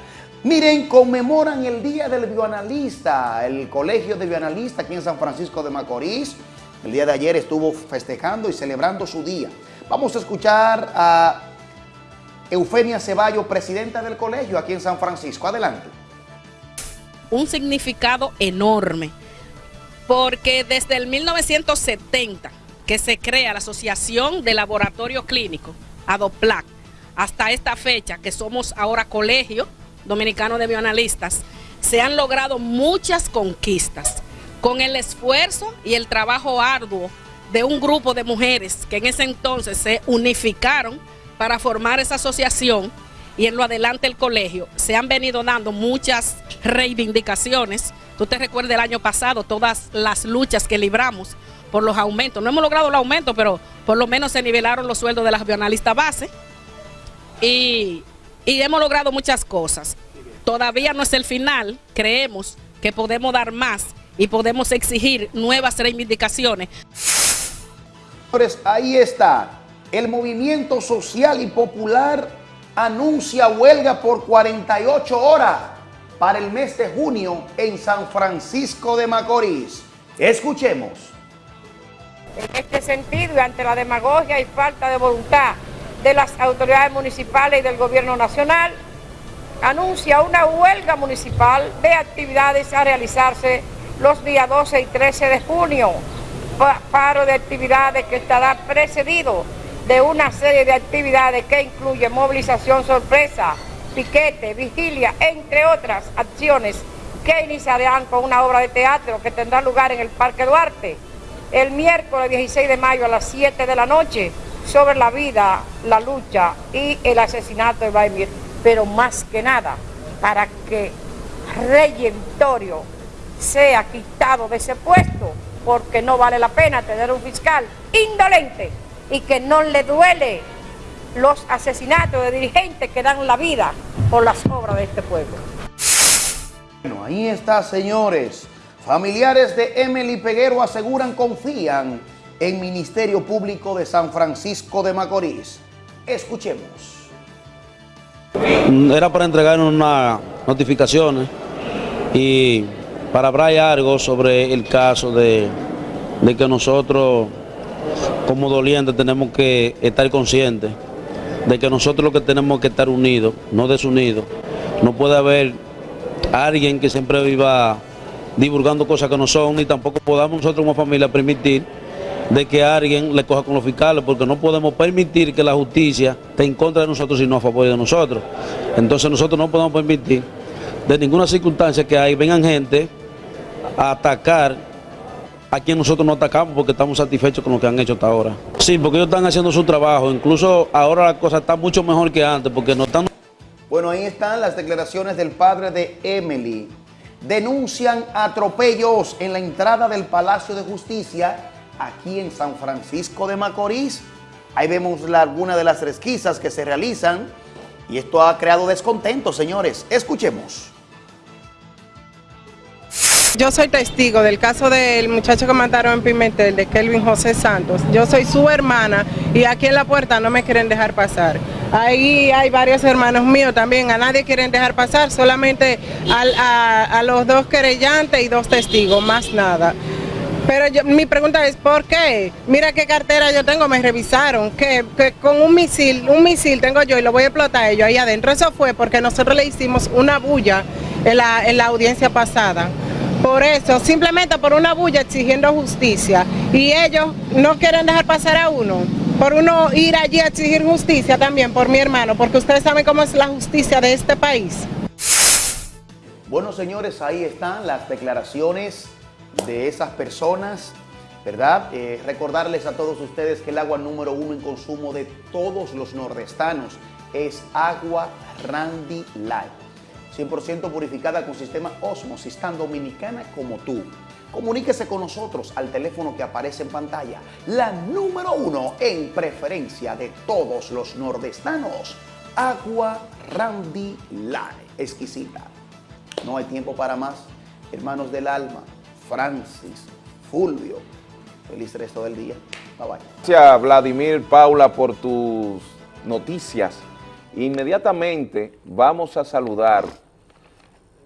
Miren, conmemoran el Día del Bioanalista, el Colegio de Bioanalistas aquí en San Francisco de Macorís. El día de ayer estuvo festejando y celebrando su día. Vamos a escuchar a Eufemia Ceballo, presidenta del colegio aquí en San Francisco. Adelante. un significado enorme, porque desde el 1970 que se crea la Asociación de Laboratorio Clínico, ADOPLAC, hasta esta fecha, que somos ahora Colegio Dominicano de Bioanalistas, se han logrado muchas conquistas con el esfuerzo y el trabajo arduo de un grupo de mujeres que en ese entonces se unificaron para formar esa asociación y en lo adelante el colegio, se han venido dando muchas reivindicaciones. Tú te recuerdas el año pasado todas las luchas que libramos por los aumentos. No hemos logrado los aumentos, pero por lo menos se nivelaron los sueldos de las bioanalistas base y, y hemos logrado muchas cosas. Todavía no es el final, creemos que podemos dar más y podemos exigir nuevas reivindicaciones. Señores, ahí está. El movimiento social y popular anuncia huelga por 48 horas para el mes de junio en San Francisco de Macorís. Escuchemos. En este sentido, y ante la demagogia y falta de voluntad de las autoridades municipales y del gobierno nacional, anuncia una huelga municipal de actividades a realizarse los días 12 y 13 de junio. Pa- Paro de actividades que estará precedido de una serie de actividades que incluye movilización sorpresa, piquete, vigilia, entre otras acciones que iniciarán con una obra de teatro que tendrá lugar en el Parque Duarte el miércoles 16 de mayo a las 7 de la noche sobre la vida, la lucha y el asesinato de Vladimir. Pero más que nada, para que Reyentorio sea quitado de ese puesto, porque no vale la pena tener un fiscal indolente y que no le duele los asesinatos de dirigentes que dan la vida por las obras de este pueblo. Bueno, ahí está, señores. Familiares de Emily Peguero aseguran confían en Ministerio Público de San Francisco de Macorís. Escuchemos. Era para entregarnos unas notificaciones y para hablar algo sobre el caso de, de que nosotros como dolientes tenemos que estar conscientes de que nosotros lo que tenemos que estar unidos, no desunidos. No puede haber alguien que siempre viva divulgando cosas que no son, ni tampoco podamos nosotros como familia permitir de que alguien le coja con los fiscales, porque no podemos permitir que la justicia esté en contra de nosotros, sino a favor de nosotros. Entonces nosotros no podemos permitir de ninguna circunstancia que ahí vengan gente a atacar a quien nosotros no atacamos porque estamos satisfechos con lo que han hecho hasta ahora. Sí, porque ellos están haciendo su trabajo, incluso ahora la cosa está mucho mejor que antes, porque no están... Bueno, ahí están las declaraciones del padre de Emily. Denuncian atropellos en la entrada del Palacio de Justicia aquí en San Francisco de Macorís. Ahí vemos algunas de las resquisas que se realizan y esto ha creado descontento, señores. Escuchemos. Yo soy testigo del caso del muchacho que mataron en Pimentel, de Kelvin José Santos. Yo soy su hermana y aquí en la puerta no me quieren dejar pasar. Ahí hay varios hermanos míos también, a nadie quieren dejar pasar, solamente a los dos querellantes y dos testigos, más nada. Pero yo- mi pregunta es, ¿por qué? Mira qué cartera yo tengo, me revisaron, que, con un misil, un misil tengo yo y lo voy a explotar ellos ahí adentro. Eso fue porque nosotros le hicimos una bulla en la, en la audiencia pasada. Por eso, simplemente por una bulla exigiendo justicia. Y ellos no quieren dejar pasar a uno. Por uno ir allí a exigir justicia también por mi hermano, porque ustedes saben cómo es la justicia de este país. Bueno, señores, ahí están las declaraciones de esas personas, ¿verdad? Eh, recordarles a todos ustedes que el agua número uno en consumo de todos los nordestanos es agua Randy Light. 100% purificada con sistema Osmosis, tan dominicana como tú. Comuníquese con nosotros al teléfono que aparece en pantalla. La número uno en preferencia de todos los nordestanos. Agua Randy Light. Exquisita. No hay tiempo para más. Hermanos del alma, Francis, Fulvio. Feliz resto del día. Bye bye. Gracias Vladimir, Paula, por tus noticias. Inmediatamente vamos a saludar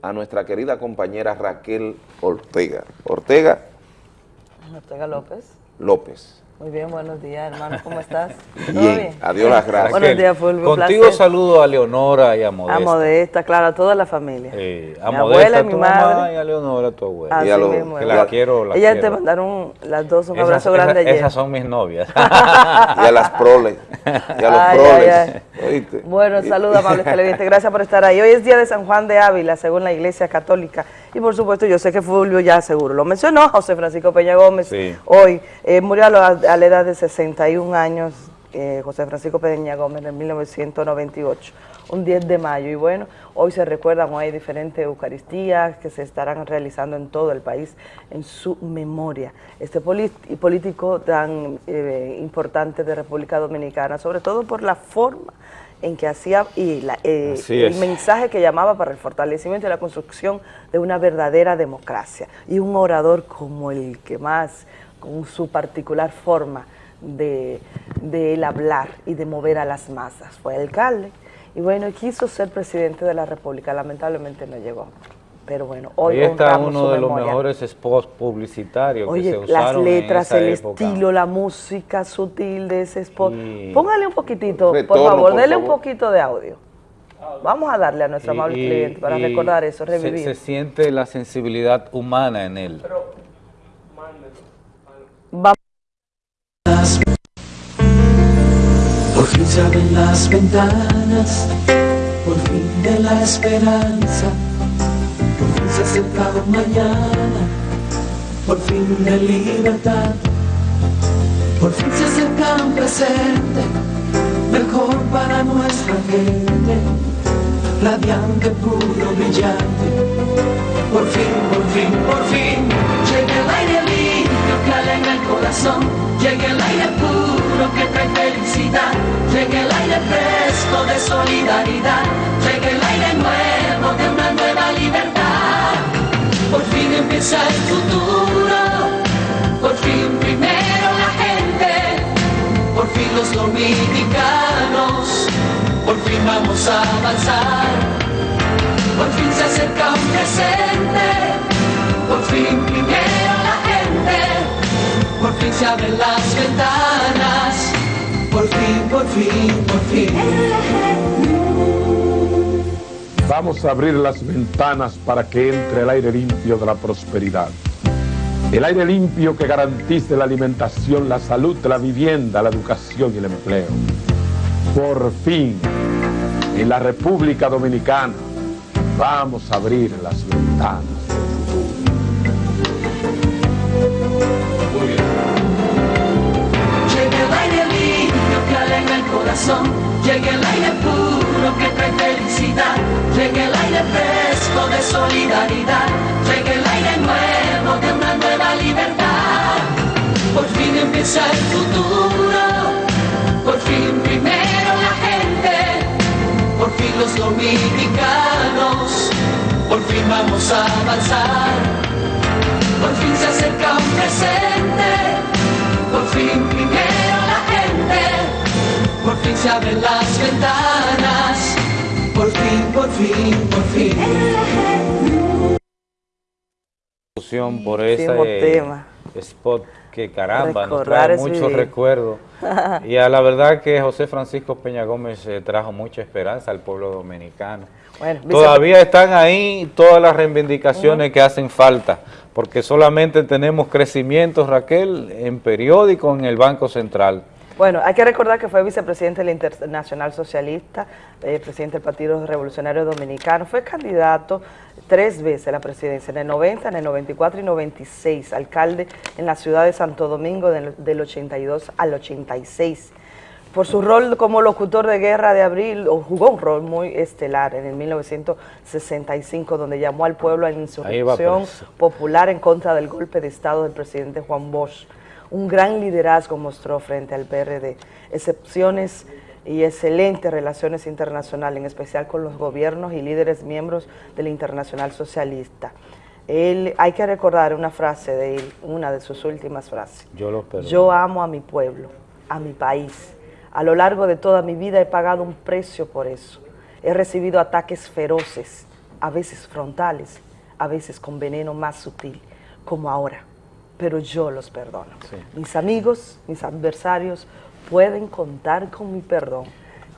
a nuestra querida compañera Raquel Ortega. Ortega Ortega López. López. Muy bien, buenos días, hermano. ¿Cómo estás? ¿Todo Bien, adiós las gracias. Buenos días, Fulvio. Contigo placer. saludo a Leonora y a Modesta. A Modesta, claro, a toda la familia. Eh, a Mi Modesta, abuela y tu mi mamá, madre. y a Leonora, tu abuela. Así mismo, que la- la quiero, la Ellas quiero. te mandaron las dos un Esas- abrazo grande esas- ayer. Esas son mis novias. y a las proles. Y a los Ay, proles. ay, ay. ¿oíste? Bueno, saludos amables televidentes, gracias por estar ahí. Hoy es día de San Juan de Ávila, según la Iglesia Católica. Y por supuesto, yo sé que Fulvio ya seguro lo mencionó, José Francisco Peña Gómez. Sí. Hoy eh, murió a la, a la edad de 61 años, eh, José Francisco Peña Gómez, en 1998, un 10 de mayo. Y bueno, hoy se recuerdan, hoy hay diferentes Eucaristías que se estarán realizando en todo el país en su memoria. Este político tan eh, importante de República Dominicana, sobre todo por la forma en que hacía y la- eh, el mensaje que llamaba para el fortalecimiento y la construcción de una verdadera democracia y un orador como el que más, con su particular forma de, de él hablar y de mover a las masas. Fue alcalde y bueno, quiso ser presidente de la República, lamentablemente no llegó. Pero bueno, hoy Ahí está uno de los mejores spots publicitarios que Oye, se las usaron letras, en el época. estilo, la música sutil de ese spot. Póngale un poquitito, por favor, por dele un poquito de audio. Vamos a darle a nuestro Y- amable y- cliente para recordar eso, se- revivir. Se, siente la sensibilidad humana en él. Vamos. Por fin se abren las ventanas, por fin de la esperanza, mañana, por fin de libertad, por fin se acerca un presente mejor para nuestra gente. radiante, puro, brillante. Por fin, por fin, por fin, llega el aire limpio que alegra el corazón, llega el aire puro que trae felicidad, llega el aire fresco de solidaridad, llega el aire nuevo de una. Por fin empieza el futuro, por fin primero la gente, por fin los dominicanos, por fin vamos a avanzar, por fin se acerca un presente, por fin primero la gente, por fin se abren las ventanas, por fin, por fin, por fin. Vamos a abrir las ventanas para que entre el aire limpio de la prosperidad. El aire limpio que garantice la alimentación, la salud, la vivienda, la educación y el empleo. Por fin, en la República Dominicana, vamos a abrir las ventanas. Llega el aire limpio que alegra el corazón, llega el aire puro que trae felicidad, llega el aire fresco de solidaridad, llega el aire nuevo de una nueva libertad. Por fin empieza el futuro, por fin primero la gente, por fin los dominicanos, por fin vamos a avanzar, por fin se acerca un presente. Por fin primero la gente, por fin se abren las ventanas, por fin, por fin, por fin. discusión por ese tema. spot que caramba, nos Recordar trae es muchos recuerdos. y a la verdad que José Francisco Peña Gómez eh, trajo mucha esperanza al pueblo dominicano. Bueno, Todavía están ahí todas las reivindicaciones que hacen falta, porque solamente tenemos crecimiento, Raquel, en periódico, en el Banco Central. Bueno, hay que recordar que fue vicepresidente del Internacional Socialista, eh, presidente del Partido Revolucionario Dominicano, fue candidato tres veces a la presidencia, en el 90, en el 94 y 96, alcalde en la ciudad de Santo Domingo del, del 82 al 86. Por su rol como locutor de guerra de abril, jugó un rol muy estelar en el 1965, donde llamó al pueblo a la va insurrección popular en contra del golpe de Estado del presidente Juan Bosch. Un gran liderazgo mostró frente al PRD, excepciones y excelentes relaciones internacionales, en especial con los gobiernos y líderes miembros del Internacional Socialista. Él, hay que recordar una frase de él, una de sus últimas frases. Yo lo. Yo amo a mi pueblo, a mi país. A lo largo de toda mi vida he pagado un precio por eso. He recibido ataques feroces, a veces frontales, a veces con veneno más sutil, como ahora. Pero yo los perdono. Mis amigos, mis adversarios pueden contar con mi perdón.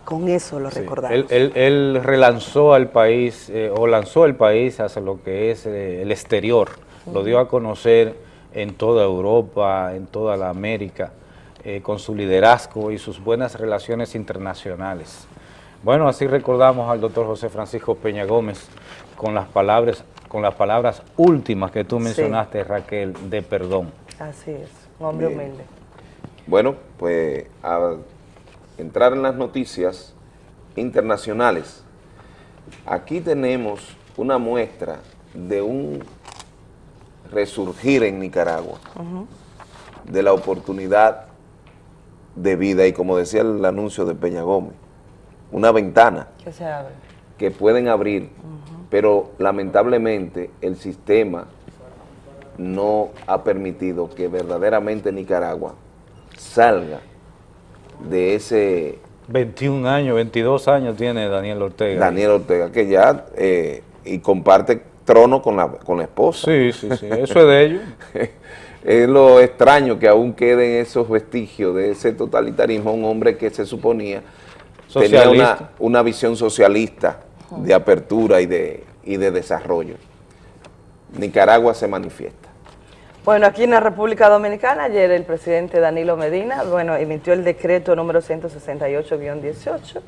Con eso lo Sí. recordamos. Él, él- él relanzó al país, eh, o lanzó el país hacia lo que es eh, el exterior. Lo dio a conocer en toda Europa, en toda la América, eh, con su liderazgo y sus buenas relaciones internacionales. Bueno, así recordamos al doctor José Francisco Peña Gómez con las palabras, con las palabras últimas que tú Sí. mencionaste, Raquel, de perdón. Así es, un hombre Bien. humilde. Bueno, pues a entrar en las noticias internacionales. Aquí tenemos una muestra de un resurgir en Nicaragua, de la oportunidad de vida y como decía el anuncio de Peña Gómez, una ventana Que se abre. que pueden abrir, pero lamentablemente el sistema no ha permitido que verdaderamente Nicaragua salga de ese 21 años, 22 años tiene Daniel Ortega. Daniel Ortega, que ya eh, y comparte trono con la, con la esposa. Sí, sí, sí, eso es de ellos. es lo extraño que aún queden esos vestigios de ese totalitarismo, un hombre que se suponía tenía una, una visión socialista de apertura y de, y de desarrollo. Nicaragua se manifiesta. Bueno, aquí en la República Dominicana, ayer el presidente Danilo Medina, bueno, emitió el decreto número 168-18,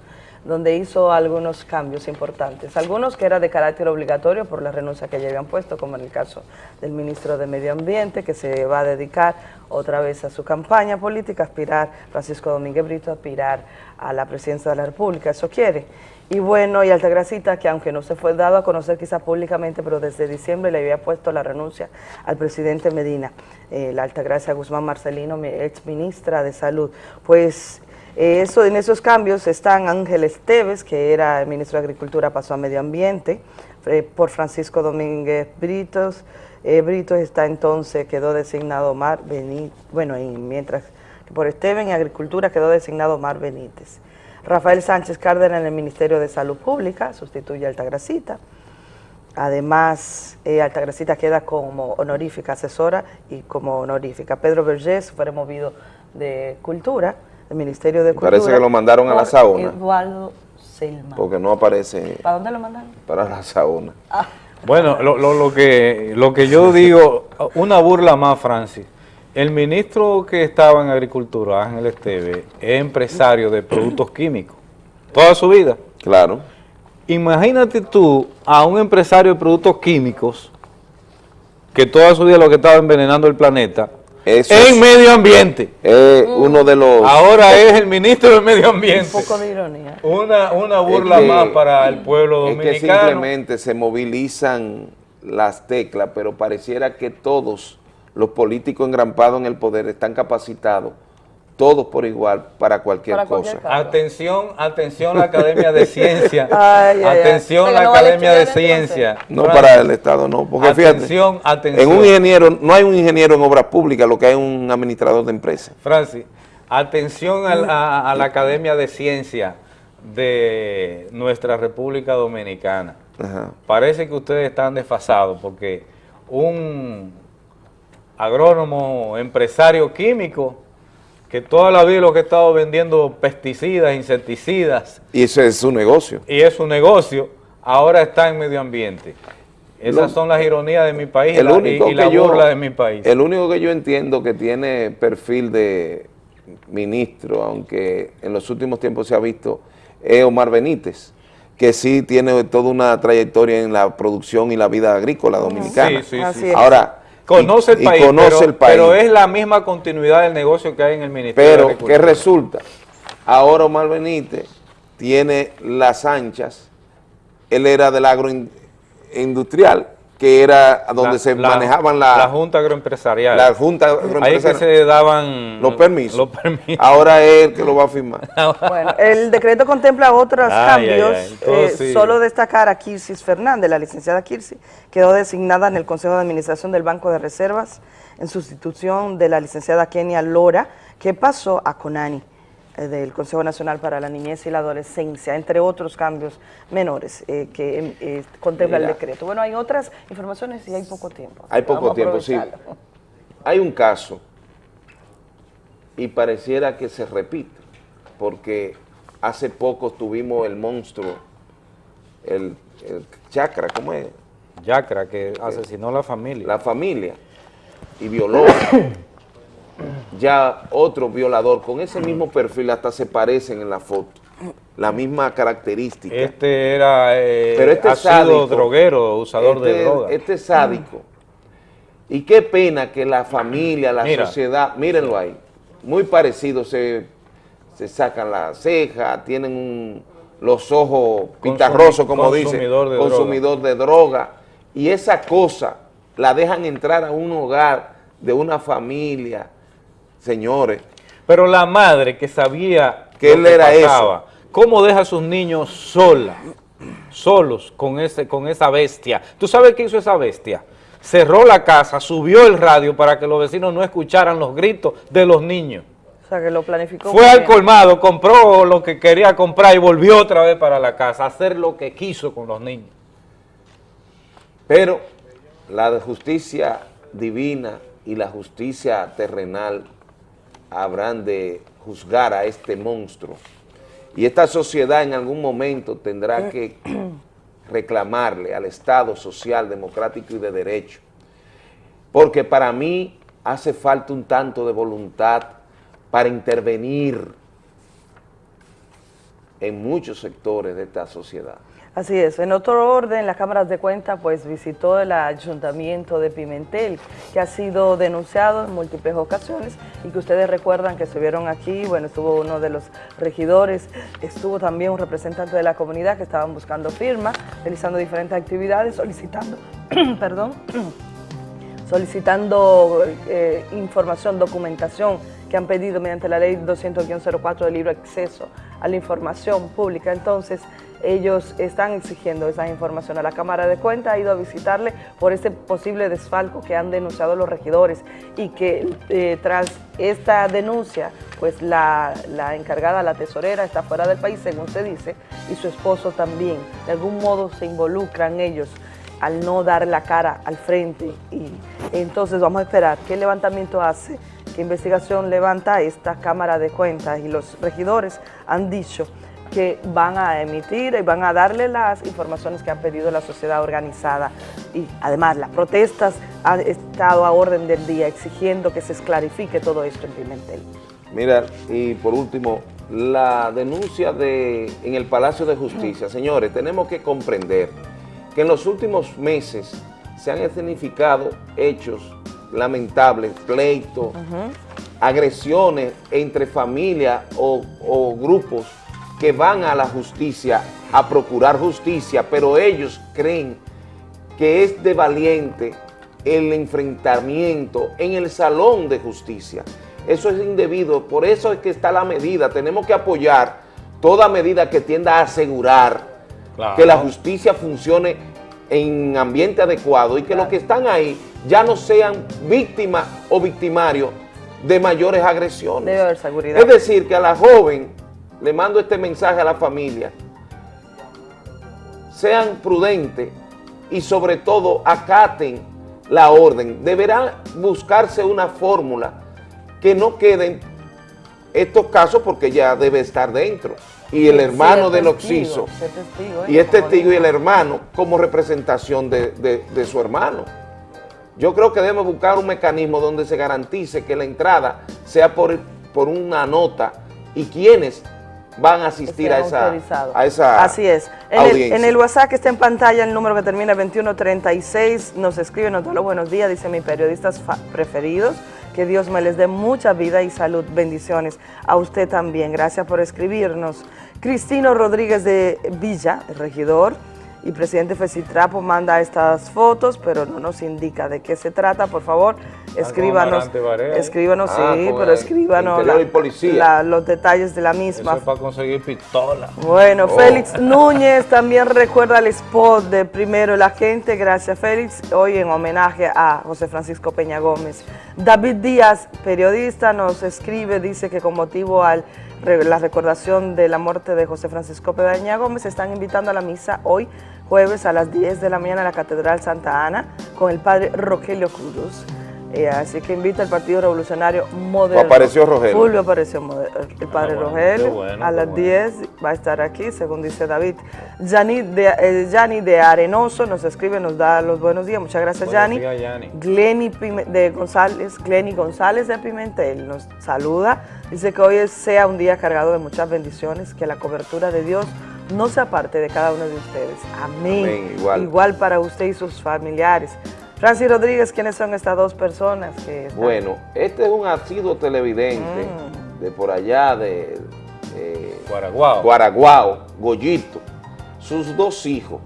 donde hizo algunos cambios importantes. Algunos que eran de carácter obligatorio por la renuncia que ya habían puesto, como en el caso del ministro de Medio Ambiente, que se va a dedicar otra vez a su campaña política, aspirar, Francisco Domínguez Brito, aspirar a la presidencia de la República, eso quiere. Y bueno, y Altagracita, que aunque no se fue dado a conocer quizá públicamente, pero desde diciembre le había puesto la renuncia al presidente Medina, eh, la Altagracia Guzmán Marcelino, mi ex ministra de Salud. Pues eh, eso, en esos cambios están Ángel Esteves, que era el ministro de Agricultura, pasó a Medio Ambiente, eh, por Francisco Domínguez Britos, eh, Britos está entonces, quedó designado Mar Benítez, bueno, y mientras que por Esteven y Agricultura quedó designado Mar Benítez. Rafael Sánchez Cárdenas en el Ministerio de Salud Pública, sustituye a Altagracita. Además, eh, Altagracita queda como honorífica asesora y como honorífica. Pedro Vergés fue removido de Cultura, del Ministerio de Cultura. Parece que lo mandaron a la sauna. Eduardo Selma. Porque no aparece ¿Para dónde lo mandaron? para la sauna. Bueno, lo, lo- lo que, lo que yo digo, una burla más, Francis. El ministro que estaba en Agricultura, Ángel Esteve, es empresario de productos químicos. Toda su vida. Claro. Imagínate tú a un empresario de productos químicos que toda su vida lo que estaba envenenando el planeta Eso en es- medio ambiente. Es uno de los... Ahora es el ministro del medio ambiente. Un poco de ironía. Una, una burla Es que- más para el pueblo Es que dominicano. simplemente se movilizan las teclas, pero pareciera que todos los políticos engrampados en el poder están capacitados, todos por igual, para cualquier Para cualquier cosa. cargo. Atención, atención la Academia de Ciencia. Ay, ay, ay. atención la no vale Academia de. Ciencia. No para el Estado, no, porque fíjate, Atención, atención. en un ingeniero, no hay un ingeniero en obras públicas, lo que hay es un administrador de empresas. Francis, atención a, la- a la Academia de Ciencia de nuestra República Dominicana. Ajá. Parece que ustedes están desfasados porque un agrónomo, empresario químico, que toda la vida lo que ha estado vendiendo pesticidas, insecticidas, Y ese es su negocio. y es su negocio, ahora está en medio ambiente. Esas Lo- son las ironías de mi país y El y- único y la que yo- burla de mi país. El único que yo entiendo que tiene perfil de ministro, aunque en los últimos tiempos se ha visto, es Omar Benítez, que sí tiene toda una trayectoria en la producción y la vida agrícola dominicana. Sí, sí, sí. Ahora, Conoce el y país, conoce pero, el país. pero es la misma continuidad del negocio que hay en el Ministerio de Pero, ¿qué resulta? Ahora Omar Benítez tiene las anchas, él era del agroindustrial, que era donde La- se la- manejaban la, la Junta Agroempresarial. la Junta Ahí es que Agroempresarial. se daban los permisos. los permisos. Ahora es el que lo va a firmar. Bueno, el decreto contempla otros Ay, cambios. ay. Entonces, eh, sí. Solo destacar a Kirsis Fernández, la licenciada Kirsis, quedó designada en el Consejo de Administración del Banco de Reservas en sustitución de la licenciada Kenia Lora, que pasó a CONANI, del Consejo Nacional para la Niñez y la Adolescencia, entre otros cambios menores eh, que eh, contempla Mira. el decreto. Bueno, hay otras informaciones y hay poco tiempo. Hay poco tiempo, sí. Hay un caso y pareciera que se repite, porque hace poco tuvimos el monstruo, el, el chakra, ¿cómo es? Yacra, que asesinó a la familia. La familia y violó. ya otro violador con ese mismo perfil hasta se parecen en la foto, la misma característica. Este era, eh, Pero este ha sido droguero, usador de este- droga. Este es sádico. Y qué pena que la familia, la Mira. sociedad, mírenlo ahí, muy parecido, se, se sacan la ceja, tienen un- los ojos pitarrosos, como dice, consumidor de droga. consumidor de droga. Y esa cosa la dejan entrar a un hogar de una familia, señores. Pero la madre que sabía Que él era pasaba, ¿cómo deja a sus niños sola, solos con, ese, con esa bestia? ¿Tú sabes qué hizo esa bestia? Cerró la casa, subió el radio para que los vecinos no escucharan los gritos de los niños. O sea, que lo planificó. Fue al colmado, compró lo que quería comprar y volvió otra vez para la casa a hacer lo que quiso con los niños. Pero la justicia divina y la justicia terrenal habrán de juzgar a este monstruo. Y esta sociedad en algún momento tendrá que reclamarle al Estado social, democrático y de derecho. Porque para mí hace falta un tanto de voluntad para intervenir en muchos sectores de esta sociedad. Así es. En otro orden, la Cámara de Cuentas pues visitó el Ayuntamiento de Pimentel, que ha sido denunciado en múltiples ocasiones y que ustedes recuerdan que se vieron aquí, bueno, estuvo uno de los regidores, estuvo también un representante de la comunidad que estaban buscando firma, realizando diferentes actividades, solicitando, perdón, solicitando eh, información, documentación que han pedido mediante la ley 200-04 del libro acceso a la información pública. Entonces, ellos están exigiendo esa información a la Cámara de Cuentas, ha ido a visitarle por este posible desfalco que han denunciado los regidores y que eh, tras esta denuncia, pues la, la, encargada, la tesorera, está fuera del país, según se dice, y su esposo también. De algún modo se involucran ellos al no dar la cara al frente y entonces vamos a esperar qué levantamiento hace, qué investigación levanta esta Cámara de Cuentas y los regidores han dicho que van a emitir y van a darle las informaciones que han pedido la sociedad organizada. Y además las protestas han estado a orden del día exigiendo que se esclarifique todo esto en Pimentel. Mira, y por último, la denuncia de, en el Palacio de Justicia. Señores, tenemos que comprender que en los últimos meses se han escenificado hechos lamentables, pleitos, agresiones entre familias o, o grupos que van a la justicia a procurar justicia, pero ellos creen que es de valiente el enfrentamiento en el salón de justicia. Eso es indebido, por eso es que está la medida. Tenemos que apoyar toda medida que tienda a asegurar claro. que la justicia funcione en ambiente adecuado y que claro. los que están ahí ya no sean víctimas o victimarios de mayores agresiones. Debe haber seguridad. Es decir, que a la joven le mando este mensaje a la familia, sean prudentes y sobre todo acaten la orden. Deberá buscarse una fórmula que no queden estos casos porque ya debe estar dentro. Y el hermano del Oxiso, testigo, ¿eh? y es testigo y el hermano como representación de, de, de su hermano. Yo creo que debemos buscar un mecanismo donde se garantice que la entrada sea por, por una nota y quienes van a asistir a esa, a esa, Así es. En el, en el, WhatsApp que está en pantalla, el número que termina 2136, nos escribe, nos da los buenos días, dice mis periodistas preferidos, que Dios me les dé mucha vida y salud, bendiciones. A usted también, gracias por escribirnos. Cristino Rodríguez de Villa, regidor, y presidente Fecitrapo manda estas fotos, pero no nos indica de qué se trata, por favor, escríbanos, escríbanos, ah, sí, pero escríbanos la, la, los detalles de la misma. Eso es para conseguir pistola. Bueno, oh. Félix Núñez también recuerda el spot de Primero la Gente, gracias Félix, hoy en homenaje a José Francisco Peña Gómez. David Díaz, periodista, nos escribe, dice que con motivo al la recordación de la muerte de José Francisco Pedaña Gómez, están invitando a la misa hoy, jueves a las 10 de la mañana en la Catedral Santa Ana, con el padre Rogelio Cruz. Eh, así que invita al Partido Revolucionario Moderno. Apareció Rogelio. Julio apareció el padre ah, bueno, Rogelio. Bueno, a las bueno. 10 va a estar aquí, según dice David. Yanni de, eh, de Arenoso nos escribe, nos da los buenos días. Muchas gracias, Yanni. Glenny de González, Glenny González de Pimentel nos saluda. Dice que hoy sea un día cargado de muchas bendiciones, que la cobertura de Dios no sea parte de cada uno de ustedes. Amén. Amén igual. igual para usted y sus familiares. Francis Rodríguez, ¿quiénes son estas dos personas? que están? Bueno, este es un asiduo televidente mm. de por allá de, de Guaraguao. Guaraguao, Goyito. Sus dos hijos,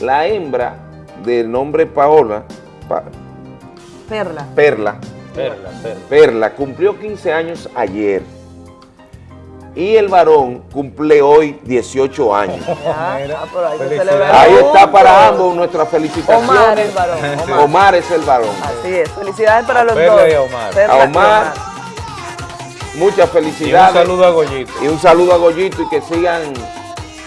la hembra del nombre Paola, pa, Perla. Perla, Perla, Perla. Perla, cumplió 15 años ayer. Y el varón cumple hoy 18 años. Ya, ahí, ahí está para ambos nuestras felicitaciones. Omar el varón. Omar. Omar es el varón. Así es. Felicidades para los Perla dos. y Omar. Perla A Omar, muchas felicidades. Y un saludo a Goyito. Y un saludo a Goyito y que sigan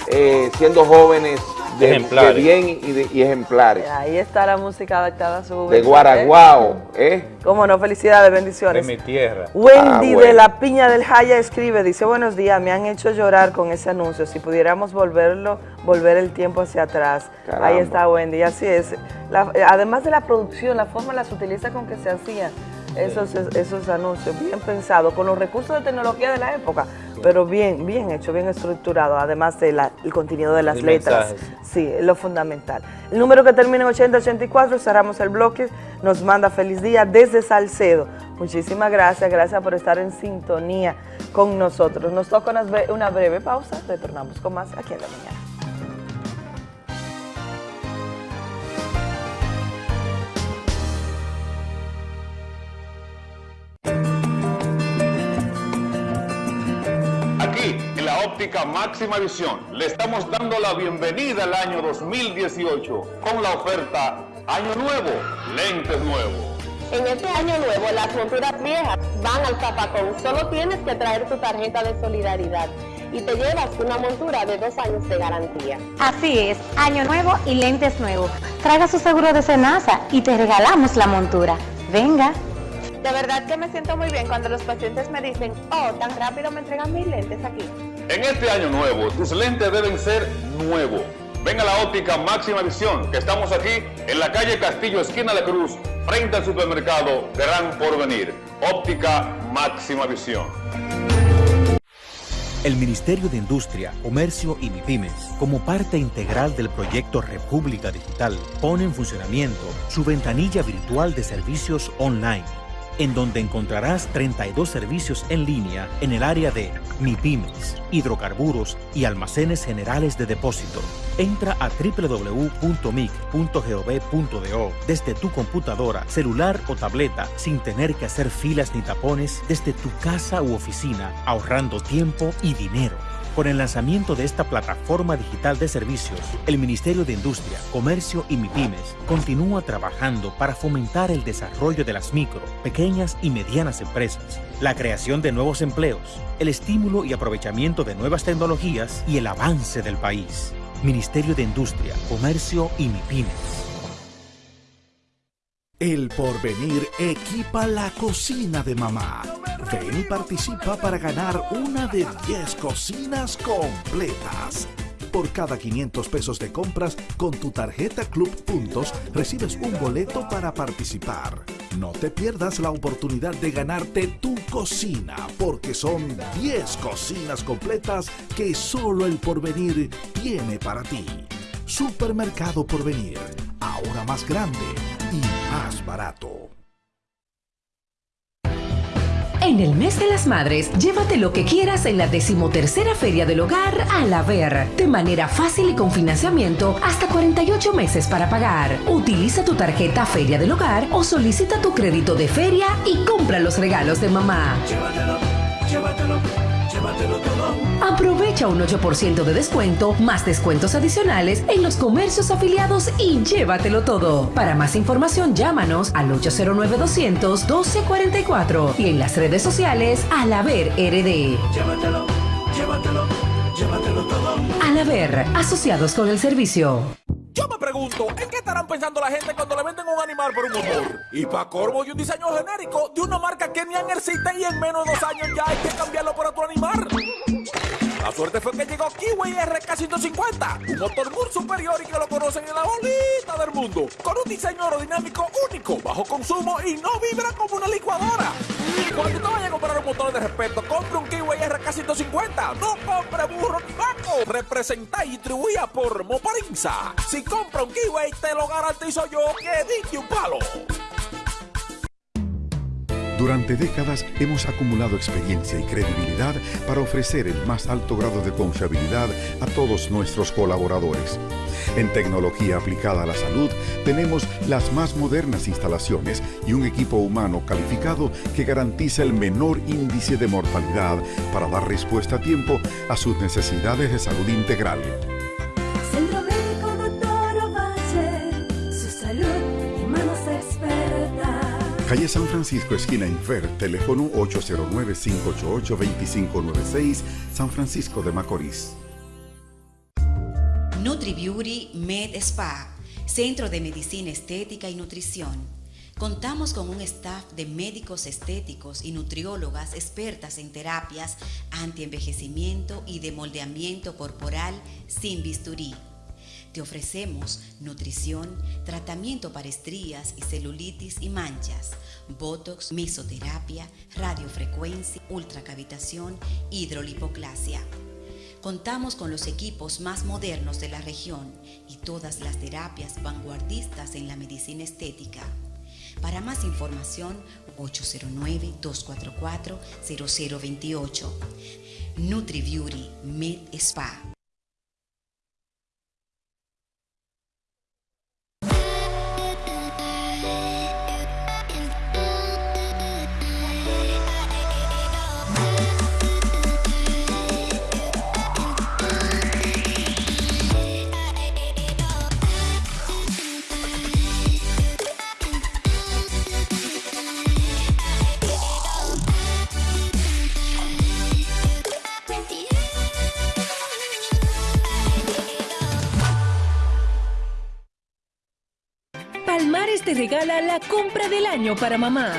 eh, siendo jóvenes de, Ejemplares. de bien y, de- y ejemplares. Ahí está la música adaptada a su De juventud, Guaraguao, ¿eh? Cómo no, felicidades, De bendiciones. mi tierra. Wendy Ah, bueno. de la Piña del Jaya escribe, dice, buenos días, me han hecho llorar con ese anuncio, si pudiéramos volverlo, volver el tiempo hacia atrás. Caramba. Ahí está Wendy, así es. La- eh, además de la producción, la forma las utiliza con que se hacían esos, esos anuncios, bien pensados, con los recursos de tecnología de la época, pero bien, bien hecho, bien estructurado, además del contenido de las El letras. mensaje. Sí, es lo fundamental. El número que termina en 8084, cerramos el bloque, nos manda feliz día desde Salcedo. Muchísimas gracias, gracias por estar en sintonía con nosotros. Nos toca una breve pausa, retornamos con más aquí en la mañana. La óptica máxima visión, le estamos dando la bienvenida al año 2018 con la oferta Año Nuevo, lentes nuevos. En este año nuevo, las monturas viejas van al zapacón. Solo tienes que traer tu tarjeta de solidaridad y te llevas una montura de dos años de garantía. Así es, año nuevo y lentes nuevos. Traiga su seguro de Senasa y te regalamos la montura. Venga. De verdad que me siento muy bien cuando los pacientes me dicen, oh, tan rápido me entregan mis lentes aquí. En este año nuevo, tus lentes deben ser nuevos. Ven a la óptica máxima visión, que estamos aquí en la calle Castillo, esquina de Cruz, frente al supermercado Gran Porvenir. Óptica máxima visión. El Ministerio de Industria, Comercio y MIPIMES, como parte integral del proyecto República Digital, pone en funcionamiento su ventanilla virtual de servicios online, en donde encontrarás 32 servicios en línea en el área de MIPIMES, hidrocarburos y almacenes generales de depósito. Entra a www.mic.gov.do desde tu computadora, celular o tableta sin tener que hacer filas ni tapones desde tu casa u oficina, ahorrando tiempo y dinero. Con el lanzamiento de esta plataforma digital de servicios, el Ministerio de Industria, Comercio y MIPIMES continúa trabajando para fomentar el desarrollo de las micro, pequeñas y medianas empresas, la creación de nuevos empleos, el estímulo y aprovechamiento de nuevas tecnologías y el avance del país. Ministerio de Industria, Comercio y MIPIMES. El porvenir equipa la cocina de mamá. Ven y participa para ganar una de 10 cocinas completas. Por cada 500 pesos de compras con tu tarjeta Club Puntos recibes un boleto para participar. No te pierdas la oportunidad de ganarte tu cocina porque son 10 cocinas completas que solo el porvenir tiene para ti. Supermercado Porvenir, ahora más grande y más barato. En el mes de las madres, llévate lo que quieras en la decimotercera Feria del Hogar a la Ver, de manera fácil y con financiamiento hasta 48 meses para pagar. Utiliza tu tarjeta Feria del Hogar o solicita tu crédito de feria y compra los regalos de mamá. Llévatelo, llévatelo, llévatelo todo. Aprovecha un 8% de descuento, más descuentos adicionales en los comercios afiliados y llévatelo todo. Para más información, llámanos al 809-200-1244 y en las redes sociales al Haber RD. Llévatelo, llévatelo, llévatelo todo. Al Haber, asociados con el servicio. Yo me pregunto, ¿en qué estarán pensando la gente cuando le venden un animal por un motor? Y para corvo y un diseño genérico de una marca que ni han existe y en menos de dos años ya hay que cambiarlo por otro animal. La suerte fue que llegó Kiwi RK150, un motor muy superior y que lo conocen en la bolita del mundo, con un diseño aerodinámico único, bajo consumo y no vibra como una licuadora. Cuando te vayas a comprar un motor de respeto, compre un Kiwi RK150, no compre burro ni vaco. Representa y distribuida por Moparinza. Si compra un Kiwi, te lo garantizo yo que dije un palo. Durante décadas hemos acumulado experiencia y credibilidad para ofrecer el más alto grado de confiabilidad a todos nuestros colaboradores. En tecnología aplicada a la salud tenemos las más modernas instalaciones y un equipo humano calificado que garantiza el menor índice de mortalidad para dar respuesta a tiempo a sus necesidades de salud integral. Calle San Francisco, esquina Infer, teléfono 809-588-2596, San Francisco de Macorís. NutriBeauty Med Spa, Centro de Medicina Estética y Nutrición. Contamos con un staff de médicos estéticos y nutriólogas expertas en terapias antienvejecimiento y de moldeamiento corporal sin bisturí. Te ofrecemos nutrición, tratamiento para estrías y celulitis y manchas, botox, mesoterapia, radiofrecuencia, ultracavitación, hidrolipoclasia. Contamos con los equipos más modernos de la región y todas las terapias vanguardistas en la medicina estética. Para más información, 809-244-0028. NutriBeauty Med Spa. Regala la compra del año para mamá.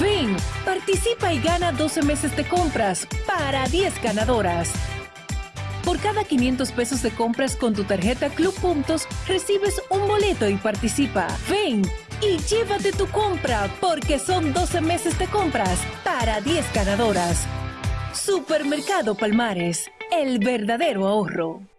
Ven, participa y gana 12 meses de compras para 10 ganadoras. Por cada 500 pesos de compras con tu tarjeta Club Puntos, recibes un boleto y participa. Ven y llévate tu compra porque son 12 meses de compras para 10 ganadoras. Supermercado Palmares, el verdadero ahorro.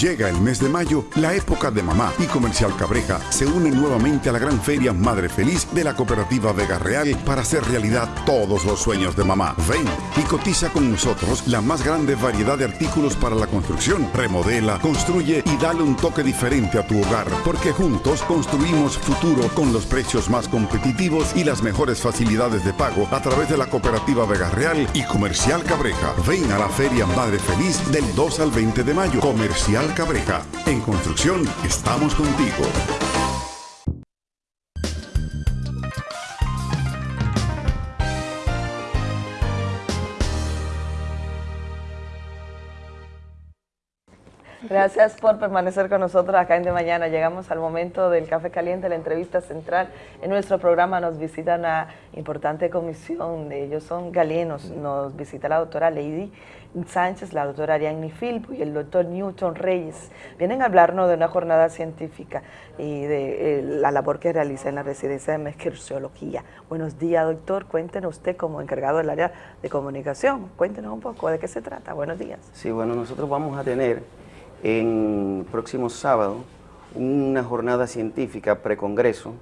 Llega el mes de mayo, la época de mamá y Comercial Cabreja se une nuevamente a la gran feria Madre Feliz de la cooperativa Vega Real para hacer realidad todos los sueños de mamá. Ven y cotiza con nosotros la más grande variedad de artículos para la construcción. Remodela, construye y dale un toque diferente a tu hogar, porque juntos construimos futuro con los precios más competitivos y las mejores facilidades de pago a través de la cooperativa Vega Real y Comercial Cabreja. Ven a la feria Madre Feliz del 2 al 20 de mayo. Comercial En construcción estamos contigo. Gracias por permanecer con nosotros acá en De Mañana. Llegamos al momento del café caliente, la entrevista central. En nuestro programa nos visita una importante comisión, ellos son galenos. Nos visita la doctora Lady Sánchez, la doctora Ariadne Filpo y el doctor Newton Reyes. Vienen a hablarnos de una jornada científica y de eh, la labor que realiza en la residencia de Mesquerciología. Buenos días, doctor. Cuéntenos usted como encargado del área de comunicación. Cuéntenos un poco de qué se trata. Buenos días. Sí, bueno, nosotros vamos a tener en próximo sábado una jornada científica precongreso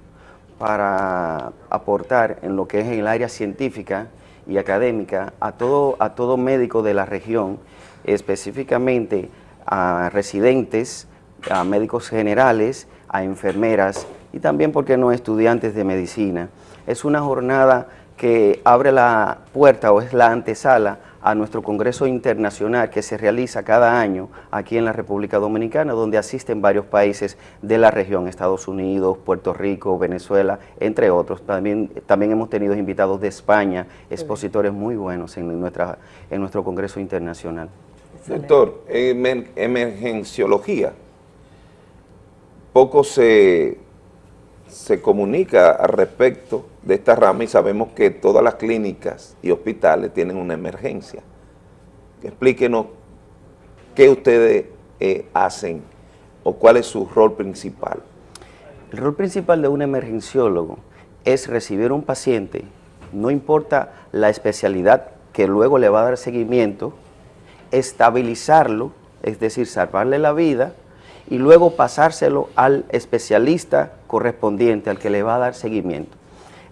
para aportar en lo que es el área científica y académica a todo, a todo médico de la región, específicamente a residentes, a médicos generales, a enfermeras y también, porque no, estudiantes de medicina. Es una jornada que abre la puerta o es la antesala a nuestro Congreso Internacional que se realiza cada año aquí en la República Dominicana, donde asisten varios países de la región, Estados Unidos, Puerto Rico, Venezuela, entre otros. También, también hemos tenido invitados de España, expositores muy buenos en, nuestra, en nuestro Congreso Internacional. Doctor, en emergenciología, poco se, se comunica al respecto de esta rama y sabemos que todas las clínicas y hospitales tienen una emergencia. Explíquenos qué ustedes eh, hacen o cuál es su rol principal. El rol principal de un emergenciólogo es recibir un paciente, no importa la especialidad que luego le va a dar seguimiento, estabilizarlo, es decir, salvarle la vida, y luego pasárselo al especialista correspondiente, al que le va a dar seguimiento.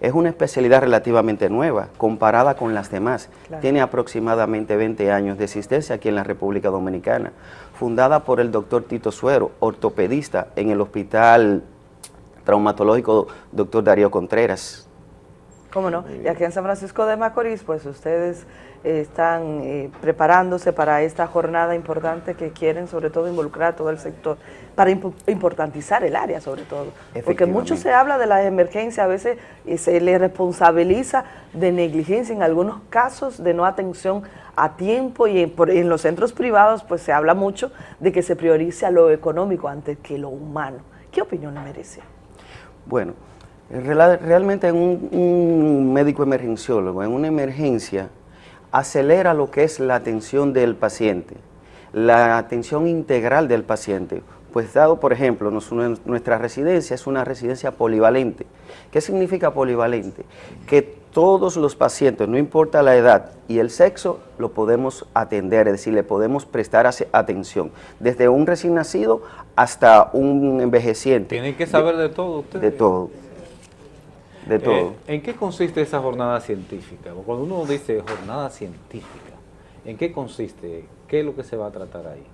Es una especialidad relativamente nueva, comparada con las demás. Tiene aproximadamente 20 años de existencia aquí en la República Dominicana, fundada por el doctor Tito Suero, ortopedista en el Hospital Traumatológico Doctor Darío Contreras. ¿Cómo no? Y aquí en San Francisco de Macorís, pues ustedes están eh, preparándose para esta jornada importante que quieren sobre todo involucrar a todo el sector, para importantizar el área sobre todo. Porque mucho se habla de la emergencia, a veces se le responsabiliza de negligencia en algunos casos, de no atención a tiempo y en, los centros privados pues se habla mucho de que se priorice a lo económico antes que lo humano. ¿Qué opinión le merece? Bueno, realmente en un médico emergenciólogo, en una emergencia, acelera lo que es la atención del paciente. la atención integral del paciente. Pues dado, por ejemplo, nuestra residencia es una residencia polivalente. ¿Qué significa polivalente? Que todos los pacientes, no importa la edad y el sexo, lo podemos atender, es decir, le podemos prestar atención, desde un recién nacido hasta un envejeciente. Tienen que saber de, todo ustedes. De todo. De todo. Eh, ¿En qué consiste esa jornada científica? Cuando uno dice jornada científica, ¿en qué consiste? ¿Qué es lo que se va a tratar ahí?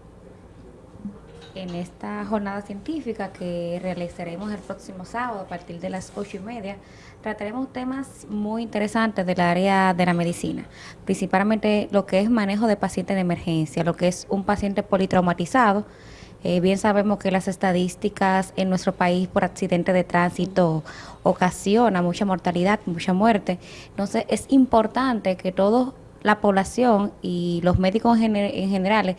en esta jornada científica que realizaremos el próximo sábado a partir de las ocho y media, trataremos temas muy interesantes del área de la medicina, principalmente lo que es manejo de pacientes de emergencia, lo que es un paciente politraumatizado. Eh, bien sabemos que las estadísticas en nuestro país por accidente de tránsito ocasiona mucha mortalidad, mucha muerte. Entonces es importante que toda la población y los médicos en, en general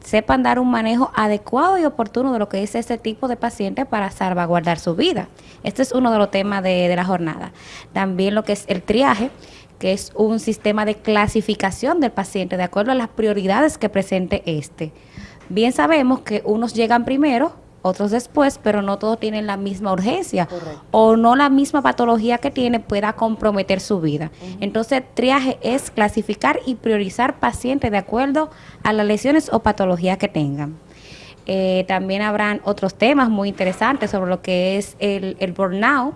sepan dar un manejo adecuado y oportuno de lo que es ese tipo de paciente para salvaguardar su vida. Este es uno de los temas de, la jornada. También lo que es el triaje, que es un sistema de clasificación del paciente de acuerdo a las prioridades que presente este. Bien sabemos que unos llegan primero, otros después, pero no todos tienen la misma urgencia o no la misma patología que tiene pueda comprometer su vida. Entonces, triaje es clasificar y priorizar pacientes de acuerdo a las lesiones o patologías que tengan. Eh, también habrán otros temas muy interesantes sobre lo que es el, el burnout,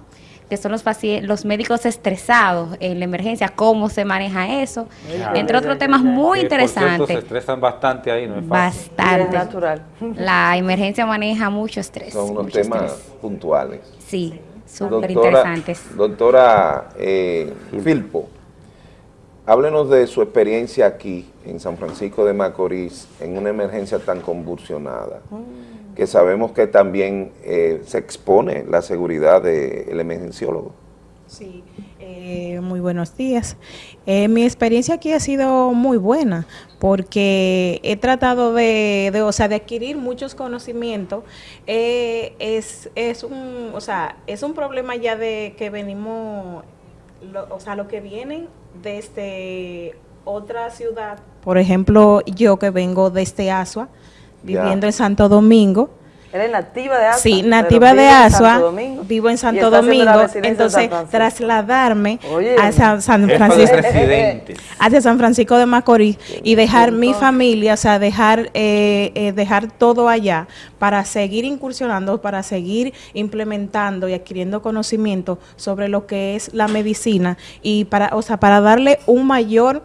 que son los pacientes, los médicos estresados en la emergencia, cómo se maneja eso, entre otros temas muy interesantes. se estresan bastante ahí, ¿no es fácil? Bastante. natural. La emergencia maneja mucho estrés. Son unos temas puntuales. Sí, súper interesantes. Doctora eh, Filpo, háblenos de su experiencia aquí en San Francisco de Macorís en una emergencia tan convulsionada. Mm que sabemos que también eh, se expone la seguridad del emergenciólogo. Sí, eh, muy buenos días. Eh, mi experiencia aquí ha sido muy buena porque he tratado de, o sea, de adquirir muchos conocimientos. es, es, un, o sea, es un problema ya de que venimos, o sea, lo que vienen desde otra ciudad. Por ejemplo, yo que vengo desde Asua, viviendo en Santo Domingo. ¿Eres nativa de Asua? Sí, nativa de Asua, vivo en Santo Domingo, entonces trasladarme a San, Francisco, hacia San Francisco de Macorís y dejar mi familia, o sea, dejar, eh, eh, dejar todo allá para seguir incursionando, para seguir implementando y adquiriendo conocimiento sobre lo que es la medicina y para, o sea, para darle un mayor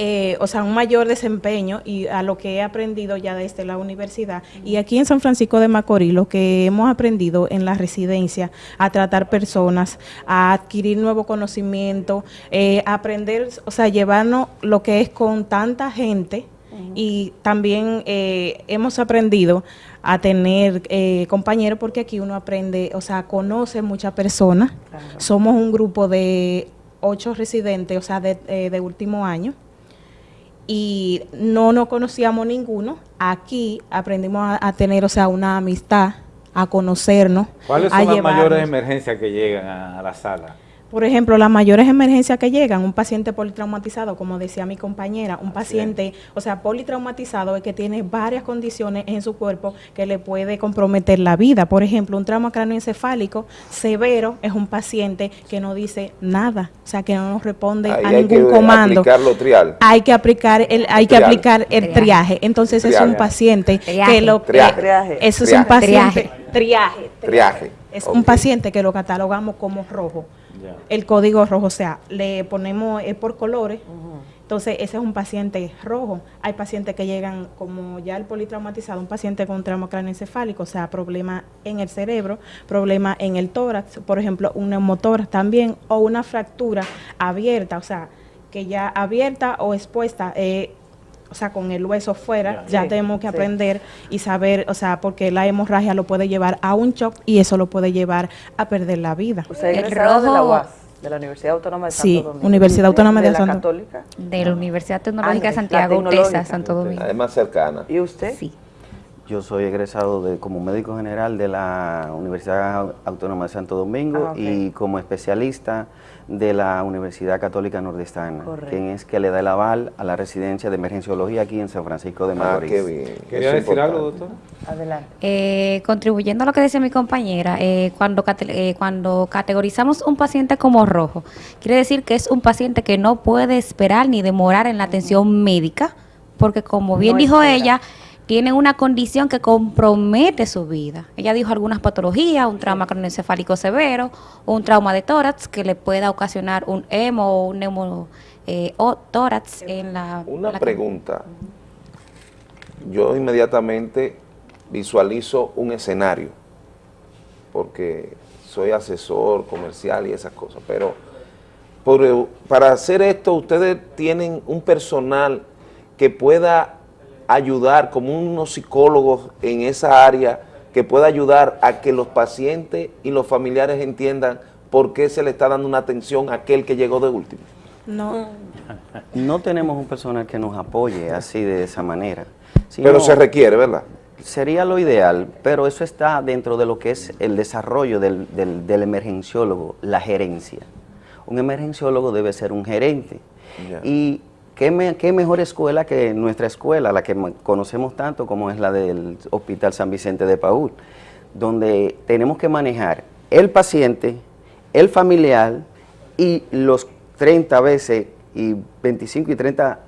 eh, o sea, un mayor desempeño y a lo que he aprendido ya desde la universidad. Y aquí en San Francisco de Macorís, lo que hemos aprendido en la residencia, a tratar personas, a adquirir nuevo conocimiento, eh, aprender, o sea, llevarnos lo que es con tanta gente. Y también eh, hemos aprendido a tener compañeros porque aquí uno aprende, o sea, conoce muchas personas. Somos un grupo de ocho residentes, o sea, de, de último año y no nos conocíamos ninguno. Aquí aprendimos a, tener, o sea, una amistad, a conocernos. ¿Cuáles son las mayores emergencias que llegan a la sala? Por ejemplo, las mayores emergencias que llegan, un paciente politraumatizado, como decía mi compañera, un paciente, o sea, politraumatizado es que tiene varias condiciones en su cuerpo que le puede comprometer la vida. Por ejemplo, un trauma cráneoencefálico severo es un paciente que no dice nada, o sea, que no nos responde a ningún comando. trial. Hay que aplicar el, hay que aplicar el triaje. Entonces es un paciente que lo triaje. eso es un paciente triaje. Triaje. Es un paciente que lo catalogamos como rojo el código rojo, o sea, le ponemos es por colores. Entonces, ese es un paciente rojo. Hay pacientes que llegan, como ya el politraumatizado, un paciente con trauma craneoencefálico, o sea, problema en el cerebro, problema en el tórax, por ejemplo, un neumotórax también, o una fractura abierta, o sea, que ya abierta o expuesta, eh, o sea, con el hueso fuera, ya tenemos que aprender y saber, o sea, porque la hemorragia lo puede llevar a un shock y eso lo puede llevar a perder la vida. ¿Usted es de la UAS, de la Universidad Autónoma de Santo Domingo? Sí, Universidad Autónoma de, de, Santo Católica? De la Universidad Tecnológica de Santiago, UTESA, Santo Domingo. Además cercana. ¿Y usted? Sí. Yo soy egresado de, como médico general de la Universidad Autónoma de Santo Domingo ah, y como especialista de la Universidad Católica Nordestana, quien es que le da el aval a la residencia de emergenciología aquí en San Francisco de ah, Macorís. Ah, qué bien. ¿Quería decir algo, doctor? Adelante. Eh, contribuyendo a lo que decía mi compañera, eh, cuando, eh, cuando categorizamos un paciente como rojo, quiere decir que es un paciente que no puede esperar ni demorar en la atención médica, porque como bien dijo ella, tienen una condición que compromete su vida. Ella dijo algunas patologías, un trauma cronoencefálico severo, un trauma de tórax que le pueda ocasionar un hemo o un neumo eh, tórax en la... Una pregunta. Yo inmediatamente visualizo un escenario, porque soy asesor comercial y esas cosas, pero para hacer esto ustedes tienen un personal que pueda ayudar como unos psicólogos en esa área que pueda ayudar a que los pacientes y los familiares entiendan por qué se le está dando una atención a aquel que llegó de último? No, no tenemos un personal que nos apoye así de esa manera. pero se requiere, ¿verdad? Sería lo ideal, pero eso está dentro de lo que es el desarrollo del, del, emergenciólogo, la gerencia. Un emergenciólogo debe ser un gerente. Y ¿Qué, mejor escuela que nuestra escuela, la que conocemos tanto como es la del Hospital San Vicente de Paúl, donde tenemos que manejar el paciente, el familiar y los 30 veces y 25 y 30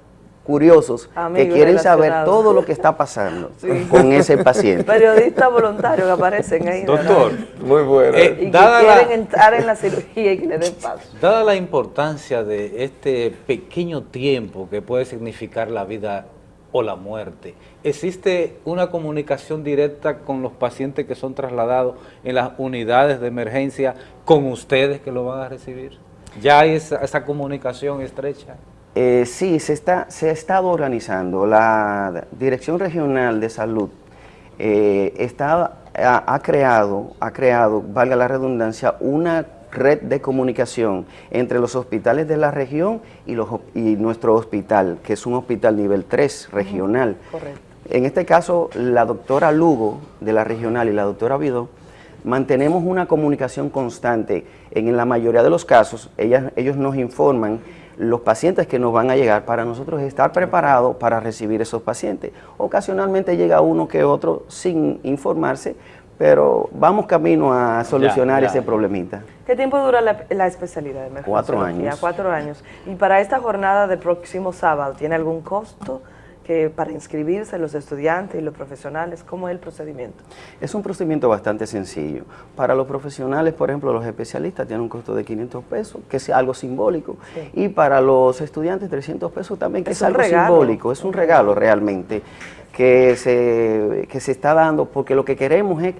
curiosos que quieren saber todo lo que está pasando con ese paciente. Periodistas voluntarios que aparecen ahí. Doctor, muy bueno. Eh, y que quieren entrar en la cirugía y que le den paso. Dada la importancia de este pequeño tiempo que puede significar la vida o la muerte, ¿existe una comunicación directa con los pacientes que son trasladados en las unidades de emergencia con ustedes que lo van a recibir? ¿Ya hay esa comunicación estrecha? Eh, sí, se está, se ha estado organizando. La Dirección Regional de Salud eh, está, ha, creado, ha creado, valga la redundancia, una red de comunicación entre los hospitales de la región y, los, y nuestro hospital, que es un hospital nivel 3 regional. correcto. En este caso, la doctora Lugo de la regional y la doctora Vidó mantenemos una comunicación constante. En la mayoría de los casos, ellas, ellos nos informan los pacientes que nos van a llegar para nosotros estar preparados para recibir esos pacientes. Ocasionalmente llega uno que otro sin informarse, pero vamos camino a solucionar ese problemita. ¿Qué tiempo dura la, especialidad de Cuatro años. Cuatro años. Y para esta jornada del próximo sábado, ¿tiene algún costo? Para inscribirse los estudiantes y los profesionales? ¿Cómo es el procedimiento? Es un procedimiento bastante sencillo. Para los profesionales, por ejemplo, los especialistas tienen un costo de 500 pesos, que es algo simbólico. Y para los estudiantes, 300 pesos también, que es, algo simbólico. Es un regalo realmente que se, que se está dando, porque lo que queremos es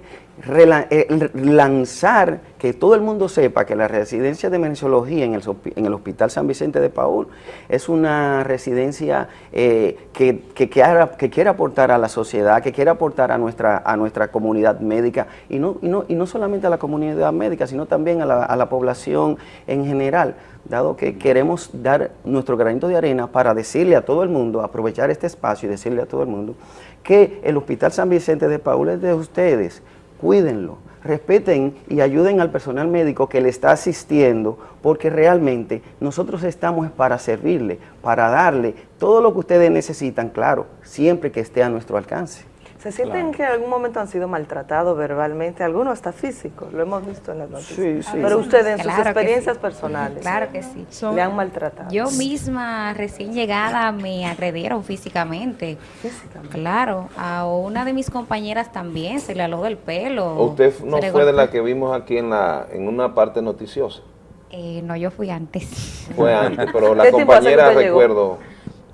eh, lanzar, que todo el mundo sepa que la residencia de emergenciología en el, en el Hospital San Vicente de Paul es una residencia eh, que, que, que, quiere aportar a la sociedad, que quiere aportar a nuestra, a nuestra comunidad médica, y no, y, no, y no solamente a la comunidad médica, sino también a la, a la población en general dado que queremos dar nuestro granito de arena para decirle a todo el mundo, aprovechar este espacio y decirle a todo el mundo que el Hospital San Vicente de Paul es de ustedes, cuídenlo, respeten y ayuden al personal médico que le está asistiendo, porque realmente nosotros estamos para servirle, para darle todo lo que ustedes necesitan, claro, siempre que esté a nuestro alcance. ¿Se sienten que en algún momento han sido maltratados verbalmente? Algunos hasta físicos, lo hemos visto en las noticias. Sí, sí. Pero ustedes en sus experiencias personales. Claro que sí. ¿Le han maltratado? Yo misma, recién llegada, me agredieron físicamente. Físicamente. Claro. A una de mis compañeras también se le aló del pelo. ¿Usted no fue de la que vimos aquí en, la, en una parte noticiosa? Eh, no, yo fui antes. Fue antes, pero la compañera recuerdo...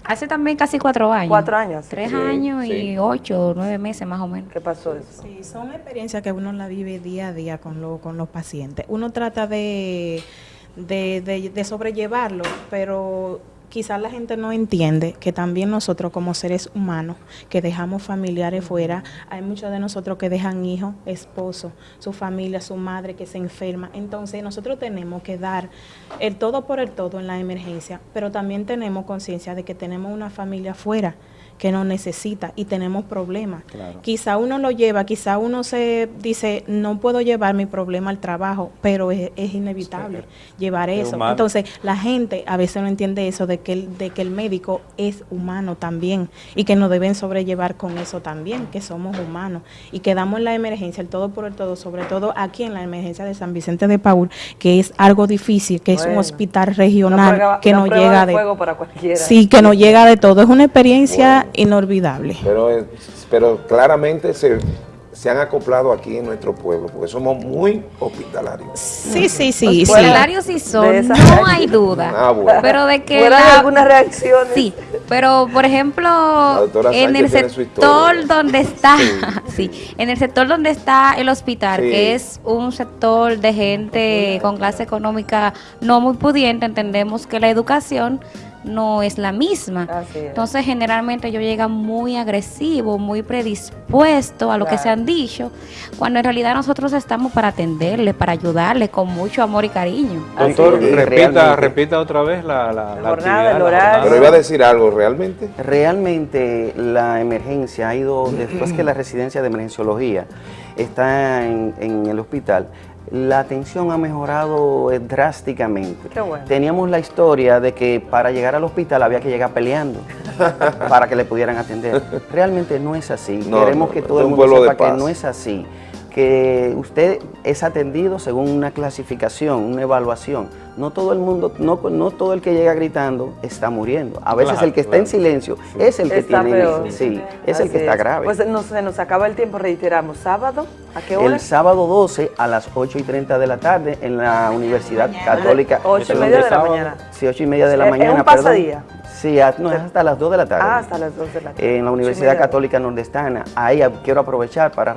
Hace también casi cuatro años. Cuatro años. Tres años y ocho, nueve meses más o menos. ¿Qué pasó eso? Sí, son experiencias que uno la vive día a día con, lo, con los pacientes. Uno trata de, de, de, de sobrellevarlo, pero quizás la gente no entiende que también nosotros como seres humanos que dejamos familiares fuera, hay muchos de nosotros que dejan hijos, esposos, su familia, su madre que se enferma. Entonces nosotros tenemos que dar el todo por el todo en la emergencia, pero también tenemos conciencia de que tenemos una familia fuera que no necesita y tenemos problemas. Quizá uno lo lleva, quizá uno se dice, no puedo llevar mi problema al trabajo, pero es, inevitable llevar eso. Entonces, la gente a veces no entiende eso de que, el, de que el médico es humano también y que nos deben sobrellevar con eso también, que somos humanos y que damos la emergencia, el todo por el todo, sobre todo aquí en la emergencia de San Vicente de Paul, que es algo difícil, que es un hospital regional que no llega de, Sí, que no llega de todo. Es una experiencia inolvidable. Pero, pero claramente se se han acoplado aquí en nuestro pueblo, porque somos muy hospitalarios. Sí, sí, sí. Hospitalarios sí son, no hay duda. Ah, pero de que algunas reacciones. Sí, pero por ejemplo, en el sector donde está, sí. en el sector donde está el hospital, que es un sector de gente con clase económica no muy pudiente, entendemos que la educación no es la misma. Entonces, generalmente yo llega muy agresivo, muy predispuesto a lo que se han dicho, cuando en realidad nosotros estamos para atenderle, para ayudarle con mucho amor y cariño. Doctor, repita, repita otra vez la, la, jornada, el horario. Pero iba a decir algo, ¿realmente? Realmente la emergencia ha ido, después que la residencia de emergenciología está en, en el hospital, la atención ha mejorado eh, drásticamente. Teníamos la historia de que para llegar al hospital había que llegar peleando para que le pudieran atender. Realmente no es así. Queremos que todo el mundo sepa que no es así que usted es atendido según una clasificación, una evaluación. No todo el mundo, no, no todo el que llega gritando está muriendo. A veces el que está en silencio es el que tiene, sí, es el que está grave. Pues nos, se nos acaba el tiempo, reiteramos, ¿sábado? ¿A qué hora? El sábado 12 a las 8 y 30 de la tarde en la Universidad Católica. 8 y media de la mañana. Sí, 8 y media de la mañana. ¿Es un pasadía? Sí, no, es hasta las 2 de la tarde. Ah, hasta las 2 de la tarde. En la Universidad Católica Nordestana. Ahí quiero aprovechar para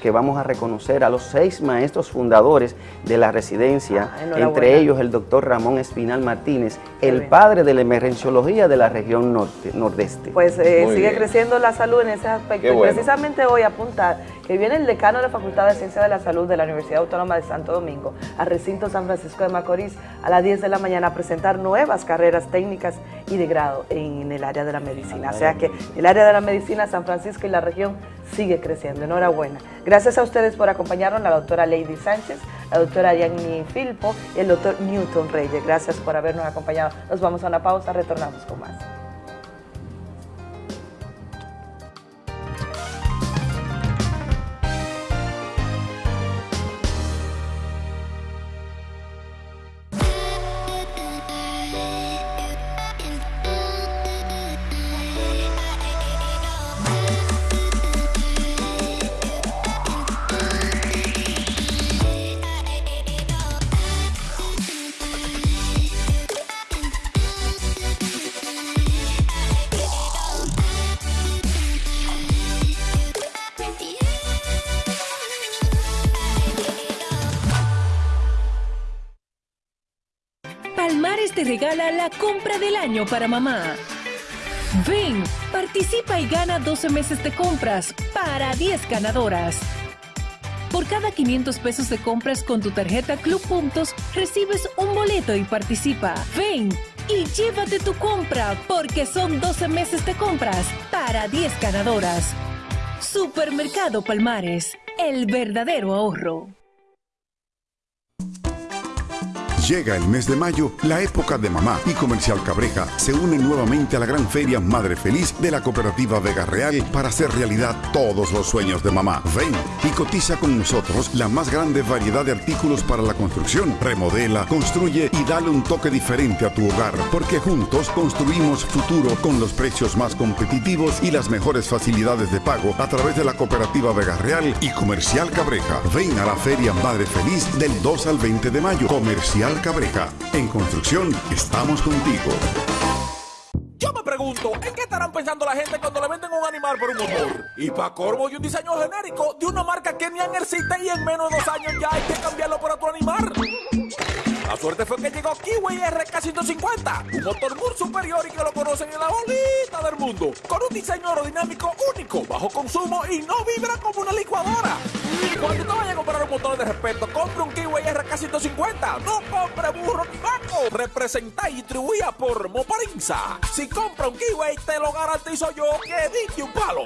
que vamos a reconocer a los seis maestros fundadores de la residencia, ah, entre ellos el doctor Ramón Espinal Martínez, el padre de la emergenciología de la región norte, nordeste. Pues eh, sigue creciendo la salud en ese aspecto. precisamente hoy apuntar que viene el decano de la Facultad de Ciencia de la Salud de la Universidad Autónoma de Santo Domingo al recinto San Francisco de Macorís a las 10 de la mañana a presentar nuevas carreras técnicas y de grado en el área de la medicina. O sea que el área de la medicina, San Francisco y la región sigue creciendo. Enhorabuena. Gracias a ustedes por acompañarnos, la doctora Lady Sánchez, la doctora Yanni Filpo y el doctor Newton Reyes. Gracias por habernos acompañado. Nos vamos a una pausa, retornamos con más. Compra del año para mamá. Ven, participa y gana 12 meses de compras para 10 ganadoras. Por cada 500 pesos de compras con tu tarjeta Club Puntos, recibes un boleto y participa. Ven y llévate tu compra porque son 12 meses de compras para 10 ganadoras. Supermercado Palmares, el verdadero ahorro. Llega el mes de mayo, la época de mamá y Comercial Cabreja se une nuevamente a la gran feria Madre Feliz de la cooperativa Vega Real para hacer realidad todos los sueños de mamá. Ven y cotiza con nosotros la más grande variedad de artículos para la construcción. Remodela, construye y dale un toque diferente a tu hogar, porque juntos construimos futuro con los precios más competitivos y las mejores facilidades de pago a través de la cooperativa Vega Real y Comercial Cabreja. Ven a la feria Madre Feliz del 2 al 20 de mayo. Comercial Cabreja. En construcción, estamos contigo. Yo me pregunto, ¿en qué estarán pensando la gente cuando le venden un animal por un motor? Y para corvo y un diseño genérico de una marca que ni existe y en menos de dos años ya hay que cambiarlo por otro animal. La suerte fue que llegó Kiwi RK150, un motor muy superior y que lo conocen en la bolita del mundo, con un diseño aerodinámico único, bajo consumo y no vibra como una licuadora. Cuando te vayas a comprar un motor de respeto, compre un Kiwi RK150, no compre burro ni banco. Representa y distribuía por Moparinza. Si compra un Kiwi, te lo garantizo yo que dije un palo.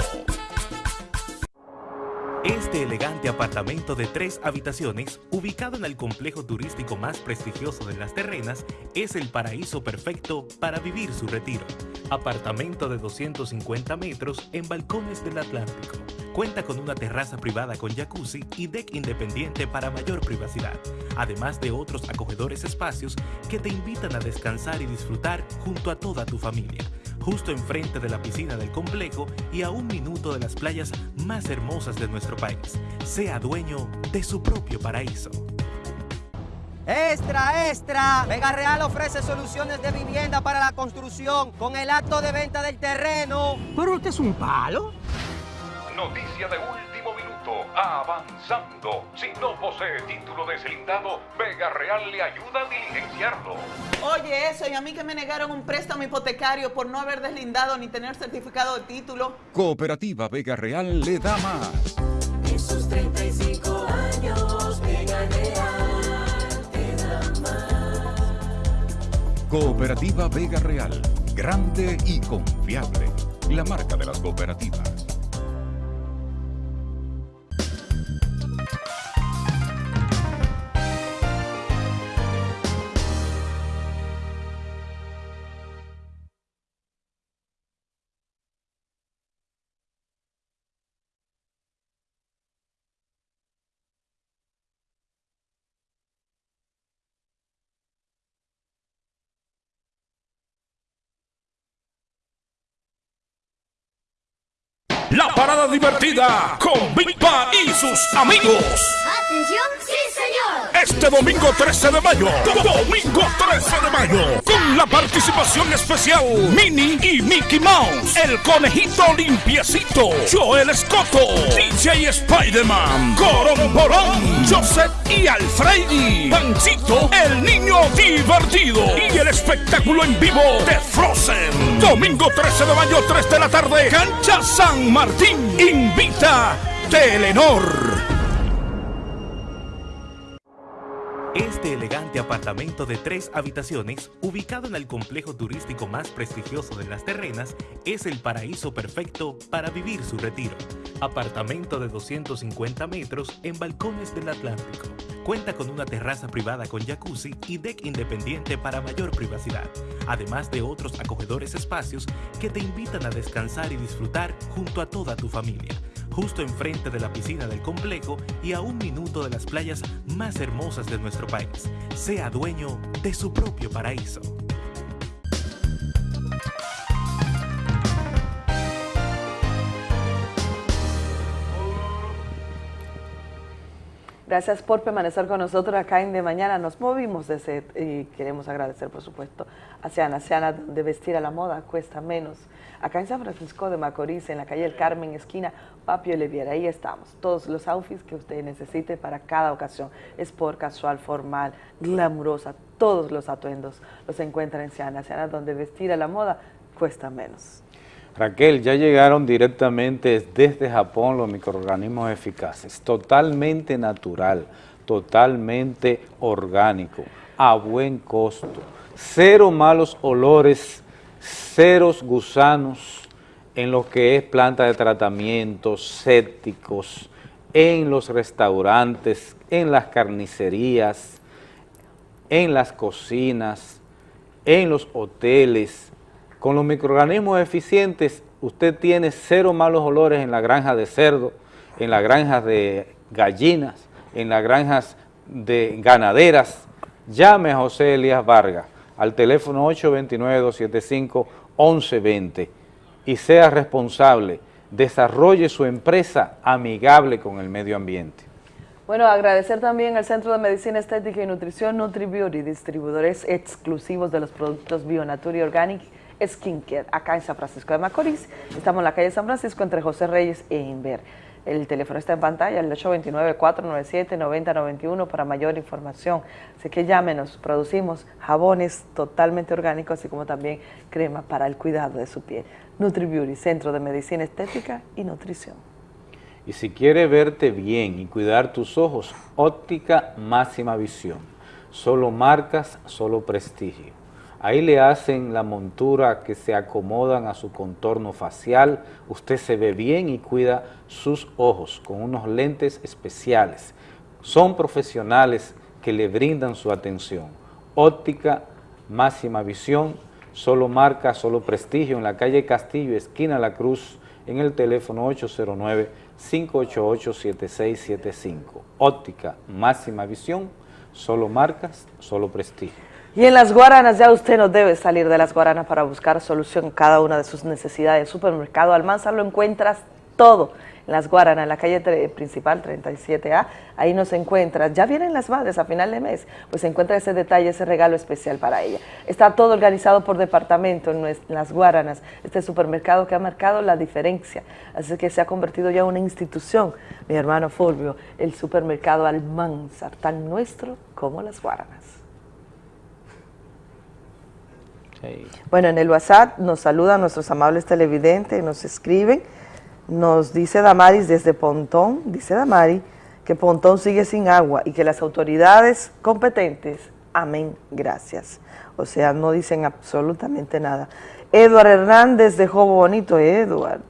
Este elegante apartamento de tres habitaciones, ubicado en el complejo turístico más prestigioso de Las Terrenas, es el paraíso perfecto para vivir su retiro. Apartamento de 250 metros en balcones del Atlántico. Cuenta con una terraza privada con jacuzzi y deck independiente para mayor privacidad, además de otros acogedores espacios que te invitan a descansar y disfrutar junto a toda tu familia justo enfrente de la piscina del complejo y a un minuto de las playas más hermosas de nuestro país. Sea dueño de su propio paraíso. Extra, extra. Vega Real ofrece soluciones de vivienda para la construcción con el acto de venta del terreno. ¿Pero usted es un palo? Noticia de último Avanzando. Si no posee título deslindado, Vega Real le ayuda a diligenciarlo. Oye, eso, y a mí que me negaron un préstamo hipotecario por no haber deslindado ni tener certificado de título. Cooperativa Vega Real le da más. En sus 35 años, Vega Real te da más. Cooperativa Vega Real. Grande y confiable. La marca de las cooperativas. La parada divertida con Big Pa y sus amigos. ¡Atención! ¡Sí, señor! Este domingo 13 de mayo. Domingo 13 de mayo. Con la participación especial Minnie y Mickey Mouse. El conejito limpiecito. Joel Escoto. DJ Spider-Man. Corón Borón. Joseph y Alfredi. Panchito. El niño divertido. Y el espectáculo en vivo de Frozen. Domingo 13 de mayo, 3 de la tarde. Cancha San Martín. Invita Telenor. Este elegante apartamento de tres habitaciones, ubicado en el complejo turístico más prestigioso de Las Terrenas, es el paraíso perfecto para vivir su retiro. Apartamento de 250 metros en balcones del Atlántico. Cuenta con una terraza privada con jacuzzi y deck independiente para mayor privacidad, además de otros acogedores espacios que te invitan a descansar y disfrutar junto a toda tu familia justo enfrente de la piscina del complejo y a un minuto de las playas más hermosas de nuestro país. Sea dueño de su propio paraíso. Gracias por permanecer con nosotros acá en De Mañana. Nos movimos de set y queremos agradecer, por supuesto, a Ciana. Ciana, de vestir a la moda cuesta menos. Acá en San Francisco de Macorís, en la calle El Carmen, esquina Papio Oliviera. Ahí estamos. Todos los outfits que usted necesite para cada ocasión. Sport, casual, formal, glamurosa. Todos los atuendos los encuentra en Ciana. Ciana, donde vestir a la moda cuesta menos. Raquel, ya llegaron directamente desde Japón los microorganismos eficaces, totalmente natural, totalmente orgánico, a buen costo, cero malos olores, ceros gusanos en lo que es planta de tratamiento, sépticos, en los restaurantes, en las carnicerías, en las cocinas, en los hoteles, con los microorganismos eficientes, usted tiene cero malos olores en la granja de cerdo, en las granjas de gallinas, en las granjas de ganaderas. Llame a José Elías Vargas al teléfono 829-275-1120 y sea responsable, desarrolle su empresa amigable con el medio ambiente. Bueno, agradecer también al Centro de Medicina Estética y Nutrición NutriBeauty, distribuidores exclusivos de los productos Bionatur y Organic Skincare, acá en San Francisco de Macorís. Estamos en la calle San Francisco entre José Reyes e Inver. El teléfono está en pantalla, el 829-497-9091 para mayor información. Así que llámenos, producimos jabones totalmente orgánicos, así como también crema para el cuidado de su piel. NutriBeauty, Centro de Medicina Estética y Nutrición. Y si quiere verte bien y cuidar tus ojos, óptica máxima visión. Solo marcas, solo prestigio. Ahí le hacen la montura que se acomodan a su contorno facial, usted se ve bien y cuida sus ojos con unos lentes especiales. Son profesionales que le brindan su atención. Óptica, máxima visión, solo marca, solo prestigio en la calle Castillo, esquina La Cruz, en el teléfono 809-588-7675. Óptica, máxima visión, solo marcas, solo prestigio. Y en las Guaranas ya usted no debe salir de las Guaranas para buscar solución a cada una de sus necesidades. Supermercado Almanza lo encuentras todo en las Guaranas, en la calle principal 37A, ahí nos encuentras. Ya vienen las madres a final de mes, pues se encuentra ese detalle, ese regalo especial para ella. Está todo organizado por departamento en las Guaranas, este supermercado que ha marcado la diferencia, así que se ha convertido ya en una institución, mi hermano Fulvio, el supermercado Almanza, tan nuestro como las Guaranas. Bueno, en el WhatsApp nos saludan nuestros amables televidentes, nos escriben, nos dice Damaris desde Pontón, dice Damaris, que Pontón sigue sin agua y que las autoridades competentes, amén, gracias. O sea, no dicen absolutamente nada. Eduard Hernández de Jobo Bonito, Eduard,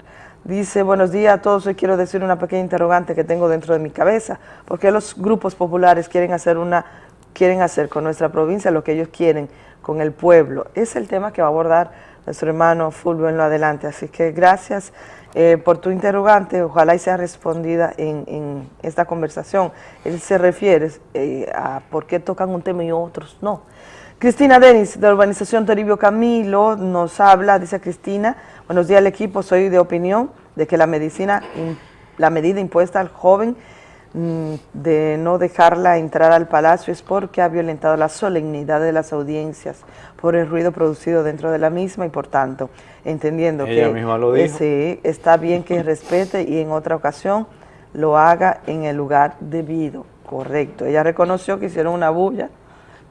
dice, buenos días a todos, hoy quiero decir una pequeña interrogante que tengo dentro de mi cabeza, porque los grupos populares quieren hacer una, quieren hacer con nuestra provincia lo que ellos quieren, con el pueblo. Es el tema que va a abordar nuestro hermano Fulvio en lo adelante. Así que gracias eh, por tu interrogante, ojalá y sea respondida en, esta conversación. Él se refiere eh, a por qué tocan un tema y otros no. Cristina Denis, de Urbanización Toribio Camilo, nos habla, dice Cristina, buenos días al equipo, soy de opinión de que la medicina, la medida impuesta al joven de no dejarla entrar al palacio es porque ha violentado la solemnidad de las audiencias por el ruido producido dentro de la misma y por tanto, entendiendo que lo está bien que respete y en otra ocasión lo haga en el lugar debido, correcto. Ella reconoció que hicieron una bulla,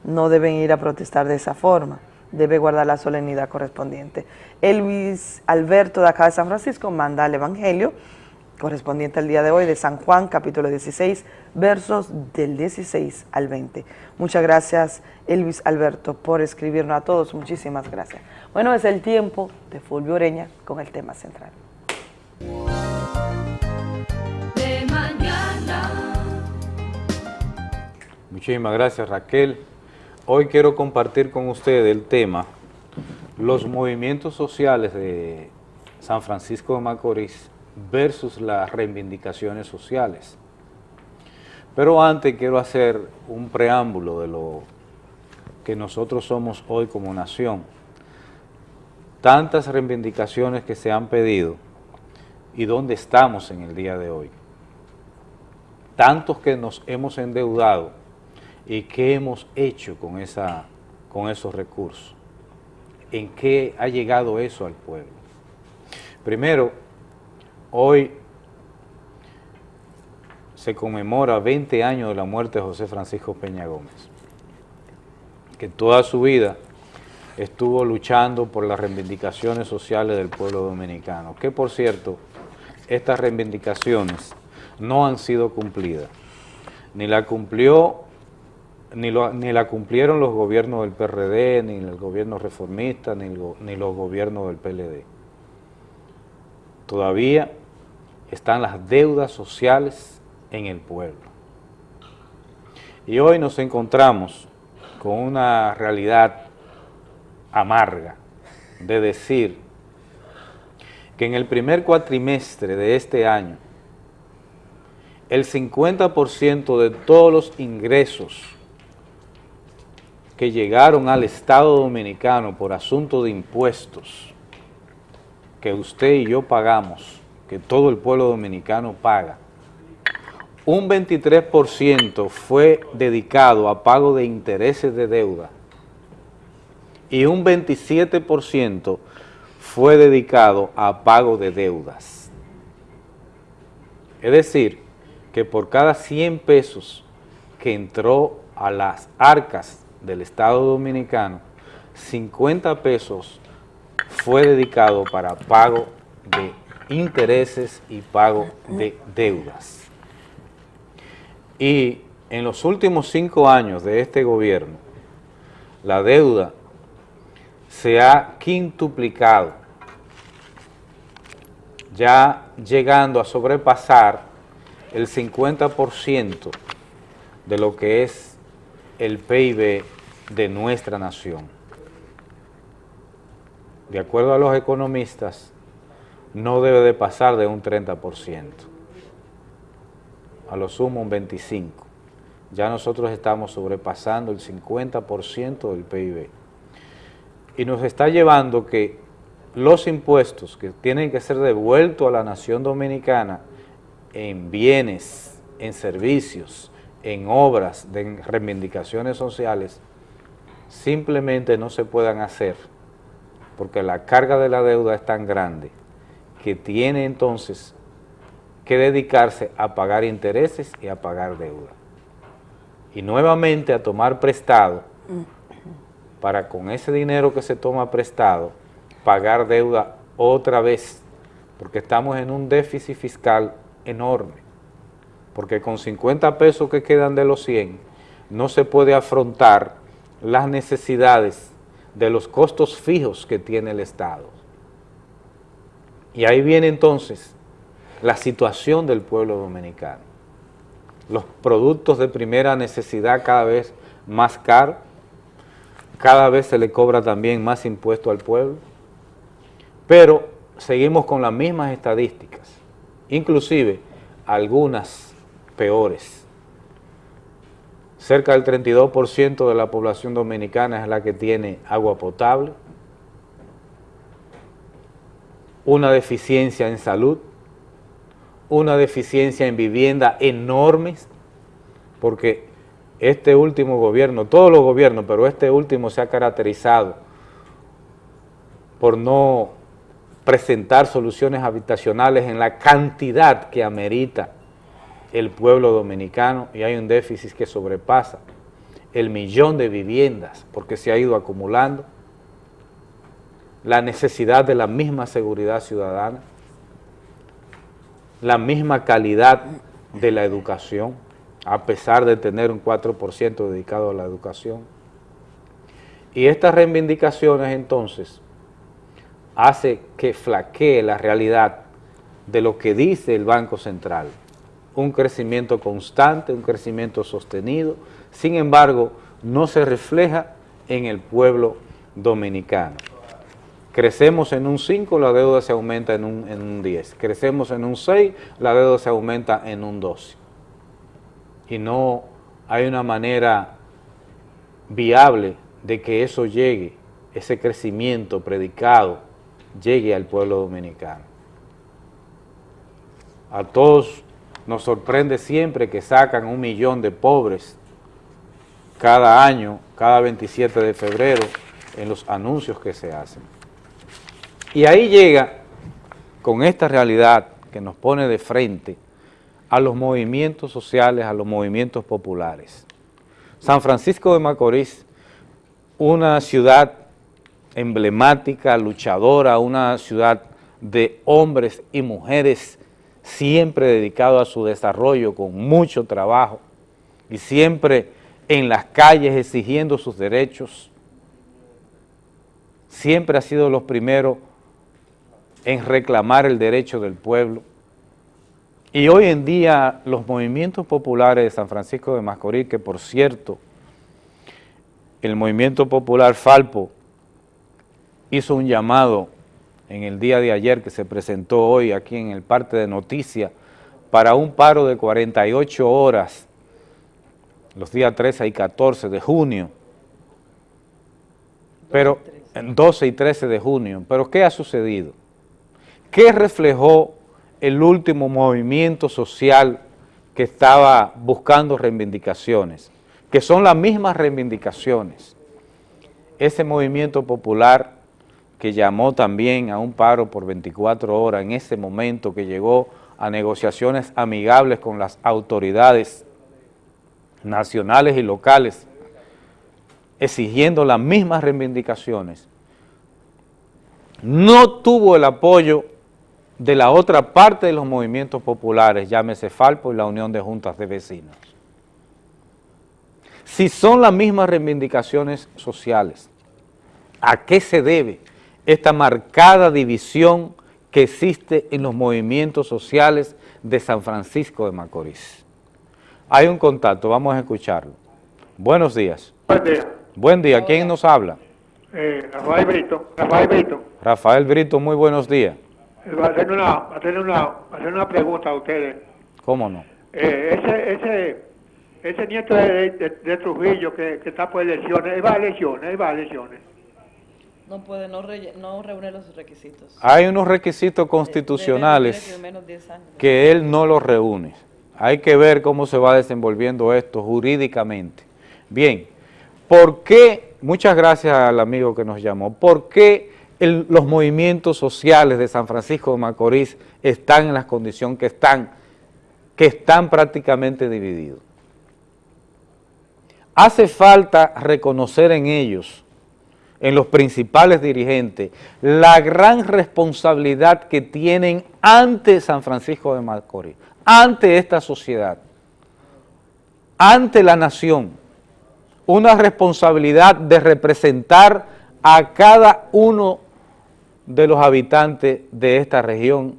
no deben ir a protestar de esa forma, debe guardar la solemnidad correspondiente. Elvis Alberto de acá de San Francisco manda el Evangelio, correspondiente al día de hoy de San Juan, capítulo 16, versos del 16 al 20. Muchas gracias, Elvis Alberto, por escribirnos a todos. Muchísimas gracias. Bueno, es el tiempo de Fulvio Oreña con el tema central. De mañana. Muchísimas gracias, Raquel. Hoy quiero compartir con ustedes el tema los movimientos sociales de San Francisco de Macorís versus las reivindicaciones sociales. Pero antes quiero hacer un preámbulo de lo que nosotros somos hoy como nación. Tantas reivindicaciones que se han pedido y dónde estamos en el día de hoy. Tantos que nos hemos endeudado y qué hemos hecho con, esa, con esos recursos. ¿En qué ha llegado eso al pueblo? Primero, Hoy se conmemora 20 años de la muerte de José Francisco Peña Gómez, que toda su vida estuvo luchando por las reivindicaciones sociales del pueblo dominicano, que por cierto, estas reivindicaciones no han sido cumplidas, ni la cumplió, ni, la cumplieron los gobiernos del PRD, ni el gobierno reformista, ni los gobiernos del PLD. Todavía están las deudas sociales en el pueblo. Y hoy nos encontramos con una realidad amarga de decir que en el primer cuatrimestre de este año, el 50% de todos los ingresos que llegaron al Estado Dominicano por asunto de impuestos que usted y yo pagamos que todo el pueblo dominicano paga. Un 23% fue dedicado a pago de intereses de deuda y un 27% fue dedicado a pago de deudas. Es decir, que por cada 100 pesos que entró a las arcas del Estado Dominicano, 50 pesos fue dedicado para pago de intereses y pago de deudas. Y en los últimos cinco años de este gobierno, la deuda se ha quintuplicado, ya llegando a sobrepasar el 50% de lo que es el PIB de nuestra nación. De acuerdo a los economistas, no debe de pasar de un 30%, a lo sumo un 25%. Ya nosotros estamos sobrepasando el 50% del PIB. Y nos está llevando que los impuestos que tienen que ser devueltos a la nación dominicana en bienes, en servicios, en obras, en reivindicaciones sociales, simplemente no se puedan hacer porque la carga de la deuda es tan grande que tiene entonces que dedicarse a pagar intereses y a pagar deuda. Y nuevamente a tomar prestado para con ese dinero que se toma prestado pagar deuda otra vez, porque estamos en un déficit fiscal enorme, porque con 50 pesos que quedan de los 100 no se puede afrontar las necesidades de los costos fijos que tiene el Estado. Y ahí viene entonces la situación del pueblo dominicano. Los productos de primera necesidad cada vez más caros, cada vez se le cobra también más impuesto al pueblo, pero seguimos con las mismas estadísticas, inclusive algunas peores. Cerca del 32% de la población dominicana es la que tiene agua potable, una deficiencia en salud, una deficiencia en vivienda enormes, porque este último gobierno, todos los gobiernos, pero este último se ha caracterizado por no presentar soluciones habitacionales en la cantidad que amerita el pueblo dominicano y hay un déficit que sobrepasa el millón de viviendas porque se ha ido acumulando la necesidad de la misma seguridad ciudadana, la misma calidad de la educación, a pesar de tener un 4% dedicado a la educación. Y estas reivindicaciones entonces hace que flaquee la realidad de lo que dice el Banco Central, un crecimiento constante, un crecimiento sostenido, sin embargo, no se refleja en el pueblo dominicano. Crecemos en un 5, la deuda se aumenta en un, en un 10. Crecemos en un 6, la deuda se aumenta en un 12. Y no hay una manera viable de que eso llegue, ese crecimiento predicado, llegue al pueblo dominicano. A todos nos sorprende siempre que sacan un millón de pobres cada año, cada 27 de febrero, en los anuncios que se hacen. Y ahí llega, con esta realidad que nos pone de frente, a los movimientos sociales, a los movimientos populares. San Francisco de Macorís, una ciudad emblemática, luchadora, una ciudad de hombres y mujeres siempre dedicados a su desarrollo con mucho trabajo y siempre en las calles exigiendo sus derechos, siempre ha sido los primeros en reclamar el derecho del pueblo. Y hoy en día los movimientos populares de San Francisco de Macorís, que por cierto, el movimiento popular Falpo hizo un llamado en el día de ayer que se presentó hoy aquí en el parte de noticias para un paro de 48 horas los días 13 y 14 de junio, pero en 12 y 13 de junio, pero ¿qué ha sucedido? ¿Qué reflejó el último movimiento social que estaba buscando reivindicaciones? Que son las mismas reivindicaciones. Ese movimiento popular que llamó también a un paro por 24 horas en ese momento que llegó a negociaciones amigables con las autoridades nacionales y locales, exigiendo las mismas reivindicaciones, no tuvo el apoyo de la otra parte de los movimientos populares, llámese Falpo y la Unión de Juntas de Vecinos. Si son las mismas reivindicaciones sociales, ¿a qué se debe esta marcada división que existe en los movimientos sociales de San Francisco de Macorís? Hay un contacto, vamos a escucharlo. Buenos días. Buen día. Buen día, ¿quién nos habla? Eh, Rafael Brito. Rafael Brito. Rafael Brito, muy buenos días. Eh, va a hacer una, hacer una, hacer una pregunta a ustedes. ¿Cómo no? Eh, ese, ese, ese nieto de, de, Trujillo que, que, está por elecciones, él va a elecciones, él va a elecciones. No puede, no, re, no reúne los requisitos. Hay unos requisitos constitucionales que él no los reúne. Hay que ver cómo se va desenvolviendo esto jurídicamente. Bien, ¿por qué, muchas gracias al amigo que nos llamó, por qué los movimientos sociales de San Francisco de Macorís están en las condiciones que están, que están prácticamente divididos. Hace falta reconocer en ellos, en los principales dirigentes, la gran responsabilidad que tienen ante San Francisco de Macorís, ante esta sociedad, ante la nación, una responsabilidad de representar a cada uno de los habitantes de esta región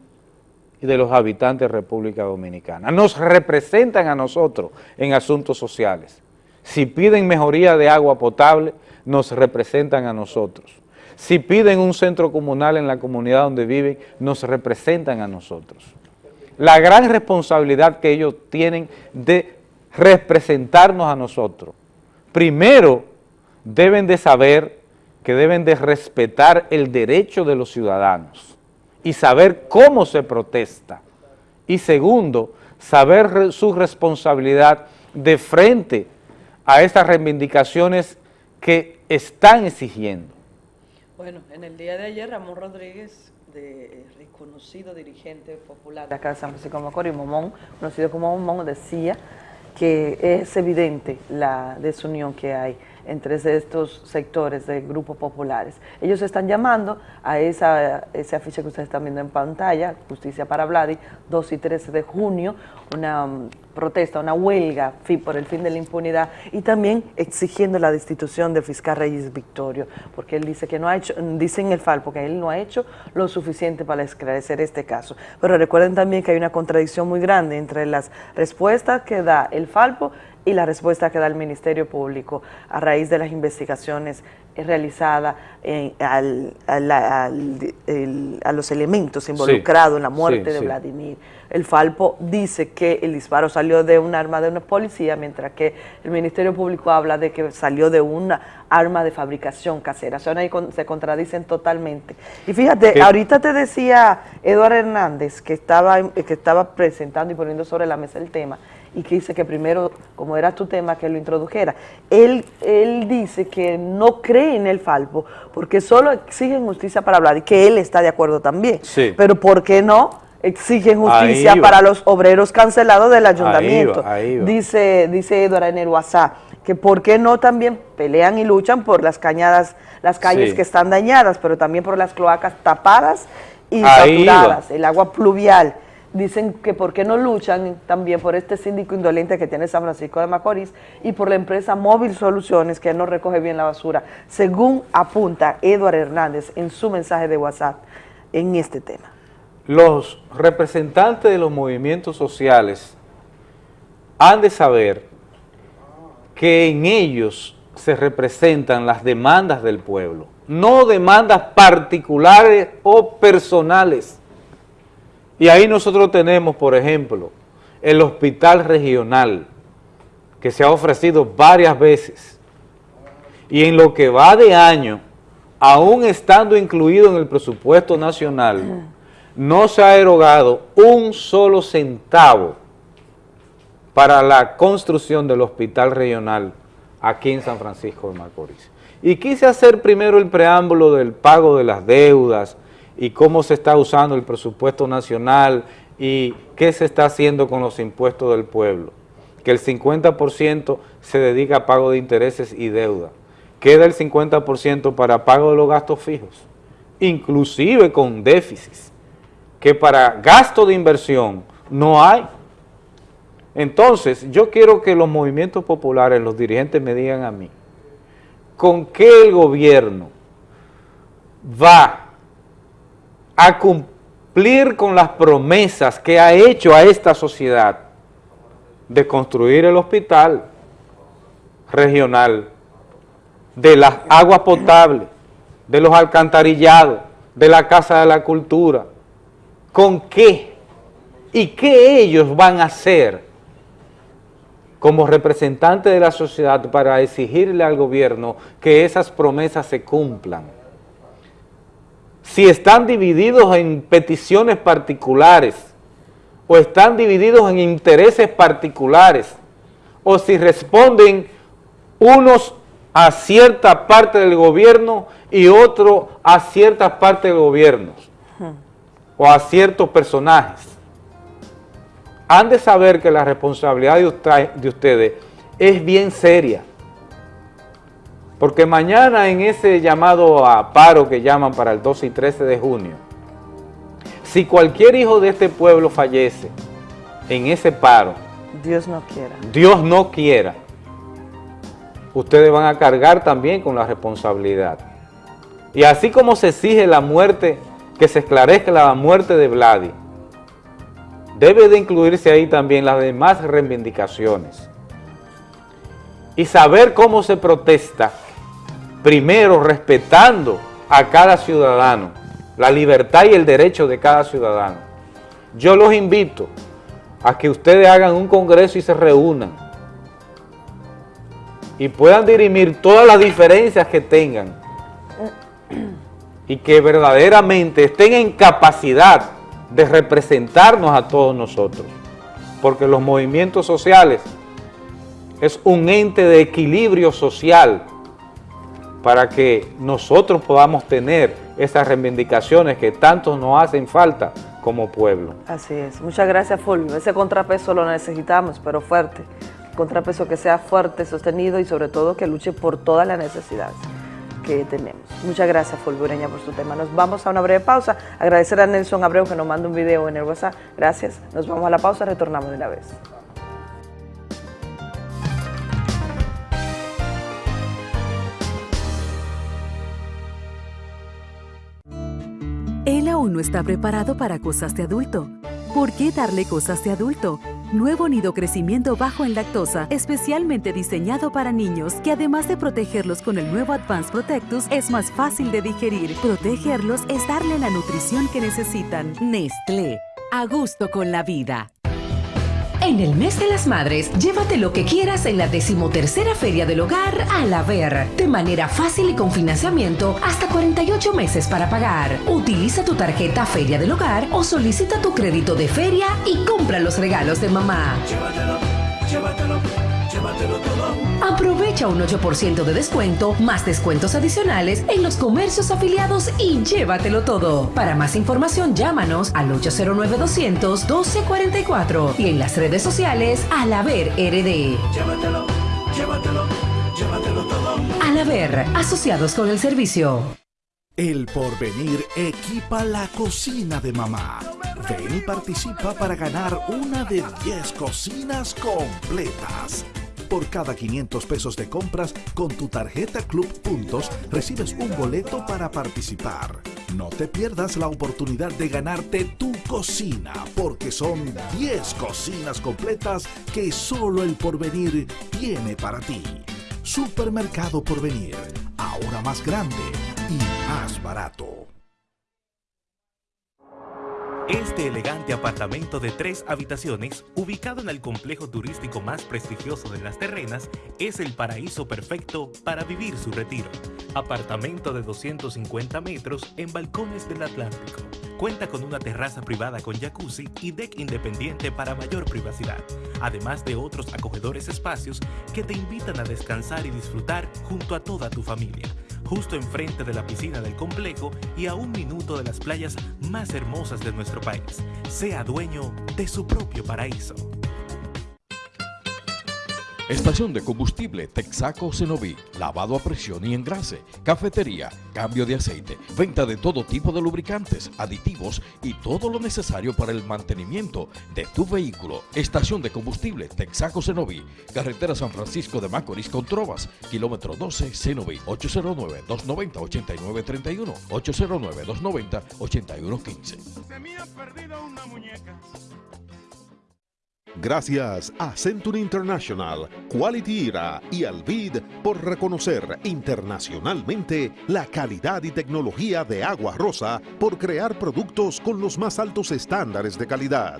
y de los habitantes de República Dominicana. Nos representan a nosotros en asuntos sociales. Si piden mejoría de agua potable, nos representan a nosotros. Si piden un centro comunal en la comunidad donde viven, nos representan a nosotros. La gran responsabilidad que ellos tienen de representarnos a nosotros. Primero, deben de saber que deben de respetar el derecho de los ciudadanos y saber cómo se protesta. Y segundo, saber su responsabilidad de frente a estas reivindicaciones que están exigiendo. Bueno, en el día de ayer Ramón Rodríguez, de, reconocido dirigente popular de acá de San Francisco de Macorís, Momón, conocido como Momón, decía que es evidente la desunión que hay entre estos sectores de grupos populares. Ellos están llamando a esa, ese afiche que ustedes están viendo en pantalla, Justicia para Vladi, 2 y 13 de junio, una um, protesta, una huelga por el fin de la impunidad y también exigiendo la destitución del fiscal Reyes Victorio, porque él dice que no ha hecho, dice en el Falpo que él no ha hecho lo suficiente para esclarecer este caso. Pero recuerden también que hay una contradicción muy grande entre las respuestas que da el Falpo y la respuesta que da el Ministerio Público a raíz de las investigaciones realizadas a los elementos involucrados en la muerte de Vladimir. El Falpo dice que el disparo salió de un arma de una policía, mientras que el Ministerio Público habla de que salió de una arma de fabricación casera. O sea, ahí se contradicen totalmente. Y fíjate, ahorita te decía Eduardo Hernández, que estaba, que estaba presentando y poniendo sobre la mesa el tema, y que dice que primero, como era tu tema, que lo introdujera. Él, él dice que no cree en el Falpo porque solo exigen justicia para hablar y que él está de acuerdo también. Pero ¿por qué no? exigen justicia para los obreros cancelados del ayuntamiento. Dice, dice Eduardo en el WhatsApp que por qué no también pelean y luchan por las cañadas, las calles que están dañadas, pero también por las cloacas tapadas y saturadas, el agua pluvial dicen que por qué no luchan también por este síndico indolente que tiene San Francisco de Macorís y por la empresa Móvil Soluciones que no recoge bien la basura, según apunta Eduardo Hernández en su mensaje de WhatsApp en este tema. Los representantes de los movimientos sociales han de saber que en ellos se representan las demandas del pueblo, no demandas particulares o personales y ahí nosotros tenemos, por ejemplo, el hospital regional, que se ha ofrecido varias veces, y en lo que va de año, aún estando incluido en el presupuesto nacional, no se ha erogado un solo centavo para la construcción del hospital regional aquí en San Francisco de Macorís. Y quise hacer primero el preámbulo del pago de las deudas, y cómo se está usando el presupuesto nacional ¿Y qué se está haciendo con los impuestos del pueblo? Que el 50% se dedica a pago de intereses y deuda. Queda el 50% para pago de los gastos fijos, inclusive con déficits, que para gasto de inversión no hay. Entonces, yo quiero que los movimientos populares, los dirigentes me digan a mí, ¿con qué el gobierno va a cumplir con las promesas que ha hecho a esta sociedad de construir el hospital regional, de las aguas potables, de los alcantarillados, de la Casa de la Cultura, ¿con qué? ¿Y qué ellos van a hacer como representantes de la sociedad para exigirle al gobierno que esas promesas se cumplan. Si están divididos en peticiones particulares o están divididos en intereses particulares o si responden unos a cierta parte del gobierno y otro a cierta parte del gobierno o a ciertos personajes han de saber que la responsabilidad de, ustedes es bien seria. Porque mañana en ese llamado a paro que llaman para el 12 y 13 de junio, si cualquier hijo de este pueblo fallece en ese paro, Dios no quiera. Dios no quiera. Ustedes van a cargar también con la responsabilidad. Y así como se exige la muerte, que se esclarezca la muerte de Vladi, debe de incluirse ahí también las demás reivindicaciones y saber cómo se protesta, primero respetando a cada ciudadano, la libertad y el derecho de cada ciudadano. Yo los invito a que ustedes hagan un congreso y se reúnan y puedan dirimir todas las diferencias que tengan y que verdaderamente estén en capacidad de representarnos a todos nosotros, porque los movimientos sociales es un ente de equilibrio social para que nosotros podamos tener esas reivindicaciones que tanto nos hacen falta como pueblo. Así es. Muchas gracias, Fulvio. Ese contrapeso lo necesitamos, pero fuerte. contrapeso que sea fuerte, sostenido y sobre todo que luche por todas las necesidades que tenemos. Muchas gracias, Fulbureña, por su tema. Nos vamos a una breve pausa. Agradecer a Nelson Abreu que nos manda un video en el WhatsApp. Gracias. Nos vamos a la pausa, retornamos de una vez. Él aún no está preparado para cosas de adulto. ¿Por qué darle cosas de adulto? Nuevo nido crecimiento bajo en lactosa, especialmente diseñado para niños, que además de protegerlos con el nuevo Advanced Protectus, es más fácil de digerir. Protegerlos es darle la nutrición que necesitan. Nestlé, a gusto con la vida. En el mes de las madres, llévate lo que quieras en la decimotercera Feria del Hogar a la Ver, de manera fácil y con financiamiento hasta 48 meses para pagar. Utiliza tu tarjeta Feria del Hogar o solicita tu crédito de feria y compra los regalos de mamá. Llévatelo, llévatelo, llévatelo. Aprovecha un 8% de descuento, más descuentos adicionales en los comercios afiliados y llévatelo todo. Para más información, llámanos al 809-200-1244 y en las redes sociales al haber RD. Llévatelo, llévatelo, llévatelo todo. Al haber, asociados con el servicio. El porvenir equipa la cocina de mamá. Ven y participa para ganar una de 10 cocinas completas. Por cada 500 pesos de compras con tu tarjeta Club Puntos recibes un boleto para participar. No te pierdas la oportunidad de ganarte tu cocina porque son 10 cocinas completas que solo el porvenir tiene para ti. Supermercado Porvenir, ahora más grande y más barato. Este elegante apartamento de tres habitaciones, ubicado en el complejo turístico más prestigioso de las terrenas, es el paraíso perfecto para vivir su retiro. Apartamento de 250 metros en balcones del Atlántico. Cuenta con una terraza privada con jacuzzi y deck independiente para mayor privacidad, además de otros acogedores espacios que te invitan a descansar y disfrutar junto a toda tu familia justo enfrente de la piscina del complejo y a un minuto de las playas más hermosas de nuestro país. Sea dueño de su propio paraíso. Estación de combustible Texaco Cenoví, lavado a presión y engrase, cafetería, cambio de aceite, venta de todo tipo de lubricantes, aditivos y todo lo necesario para el mantenimiento de tu vehículo. Estación de combustible Texaco Cenoví, carretera San Francisco de Macorís con Trovas, kilómetro 12 Cenoví, 809-290-8931, 809-290-8115. Se me ha perdido una muñeca. Gracias a Century International, Quality Era y Alvid por reconocer internacionalmente la calidad y tecnología de Agua Rosa por crear productos con los más altos estándares de calidad.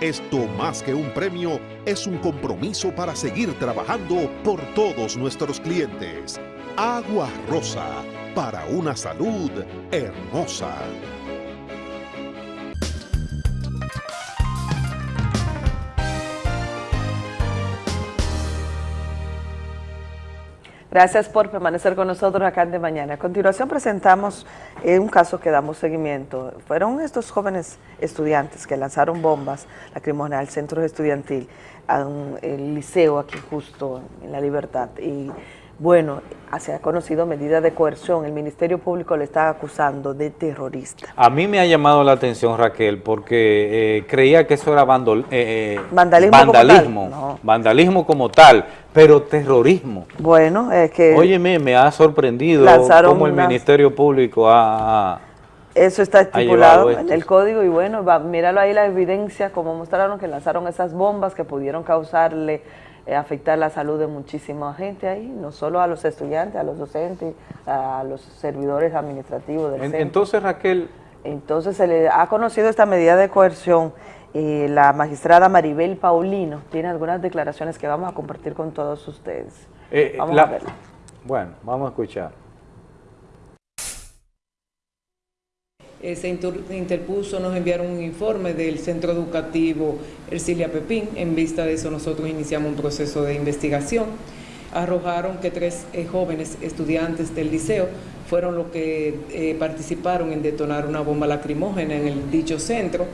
Esto más que un premio es un compromiso para seguir trabajando por todos nuestros clientes. Agua Rosa, para una salud hermosa. Gracias por permanecer con nosotros acá en De Mañana. A continuación presentamos eh, un caso que damos seguimiento. Fueron estos jóvenes estudiantes que lanzaron bombas lacrimógenas al centro estudiantil, al liceo aquí justo en La Libertad. Y bueno, se ha conocido medida de coerción. El Ministerio Público le está acusando de terrorista. A mí me ha llamado la atención, Raquel, porque eh, creía que eso era eh, eh, vandalismo, vandalismo, como tal. vandalismo como tal, pero terrorismo. Bueno, es que... Óyeme, me ha sorprendido cómo el Ministerio Público ha... Eso está estipulado en el código y bueno, míralo ahí la evidencia, como mostraron que lanzaron esas bombas que pudieron causarle afectar la salud de muchísima gente ahí, no solo a los estudiantes, a los docentes, a los servidores administrativos del centro. Entonces, Raquel... Entonces, se le ha conocido esta medida de coerción y la magistrada Maribel Paulino tiene algunas declaraciones que vamos a compartir con todos ustedes. Eh, vamos a verla. Bueno, vamos a escuchar. Eh, se interpuso, nos enviaron un informe del centro educativo Ercilia Pepín. En vista de eso nosotros iniciamos un proceso de investigación. Arrojaron que tres eh, jóvenes estudiantes del liceo fueron los que eh, participaron en detonar una bomba lacrimógena en el dicho centro.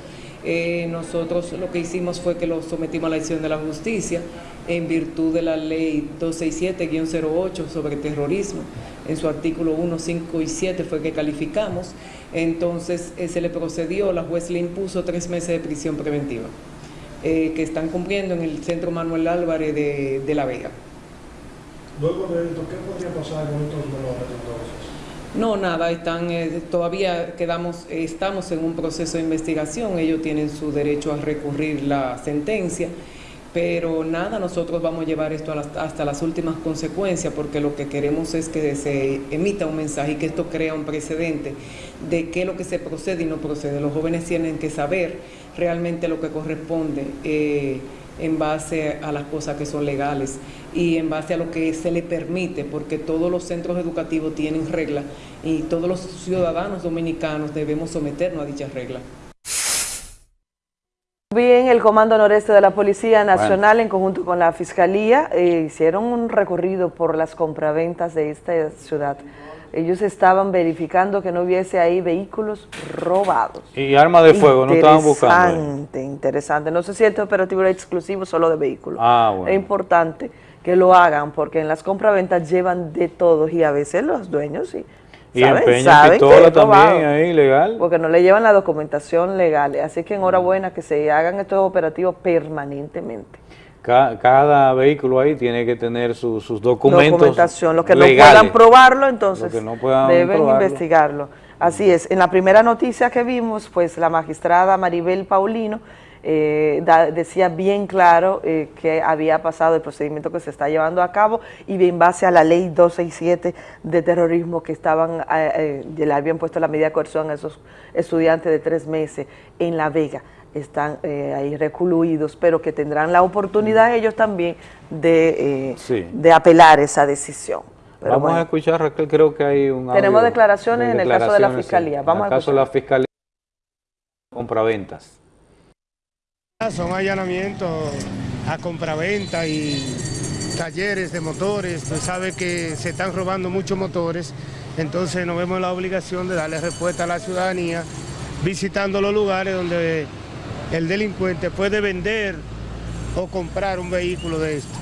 nosotros lo que hicimos fue que lo sometimos a la acción de la justicia en virtud de la ley 267-08 sobre terrorismo. En su artículo 1, 5 y 7 fue que calificamos entonces eh, se le procedió, la juez le impuso tres meses de prisión preventiva, eh, que están cumpliendo en el Centro Manuel Álvarez de, La Vega. Luego de esto, ¿qué podría pasar con estos menores entonces? No, nada, están, eh, todavía quedamos, estamos en un proceso de investigación, ellos tienen su derecho a recurrir la sentencia pero nada, nosotros vamos a llevar esto hasta las últimas consecuencias porque lo que queremos es que se emita un mensaje y que esto crea un precedente de qué es lo que se procede y no procede. Los jóvenes tienen que saber realmente lo que corresponde eh, en base a las cosas que son legales y en base a lo que se le permite, porque todos los centros educativos tienen reglas y todos los ciudadanos dominicanos debemos someternos a dichas reglas. Bien, el Comando Noreste de la Policía Nacional en conjunto con la Fiscalía eh, hicieron un recorrido por las compraventas de esta ciudad. Ellos estaban verificando que no hubiese ahí vehículos robados. Y armas de fuego, no estaban buscando. Interesante, interesante. No sé si este operativo era exclusivo solo de vehículos. Ah, bueno. Es importante que lo hagan porque en las compraventas llevan de todos y a veces los dueños sí y empeñan pistola también ahí, legal. Porque no le llevan la documentación legal. Así que enhorabuena que se hagan estos operativos permanentemente. Cada, vehículo ahí tiene que tener sus documentos Documentación. Los que no puedan probarlo, entonces deben investigarlo. Así es. En la primera noticia que vimos, pues la magistrada Maribel Paulino eh, decía bien claro eh, que había pasado el procedimiento que se está llevando a cabo y en base a la ley 267 de terrorismo que estaban, eh, le habían puesto la medida de coerción a esos estudiantes de tres meses en La Vega están ahí recluidos, pero que tendrán la oportunidad ellos también de, de apelar esa decisión. Vamos a escuchar, Raquel, creo que hay un Tenemos declaraciones, en el caso de la Fiscalía. Vamos en el caso de la Fiscalía, compraventas. Son allanamientos a compraventa y talleres de motores. Usted sabe que se están robando muchos motores Entonces nos vemos la obligación de darle respuesta a la ciudadanía visitando los lugares donde el delincuente puede vender o comprar un vehículo de esto.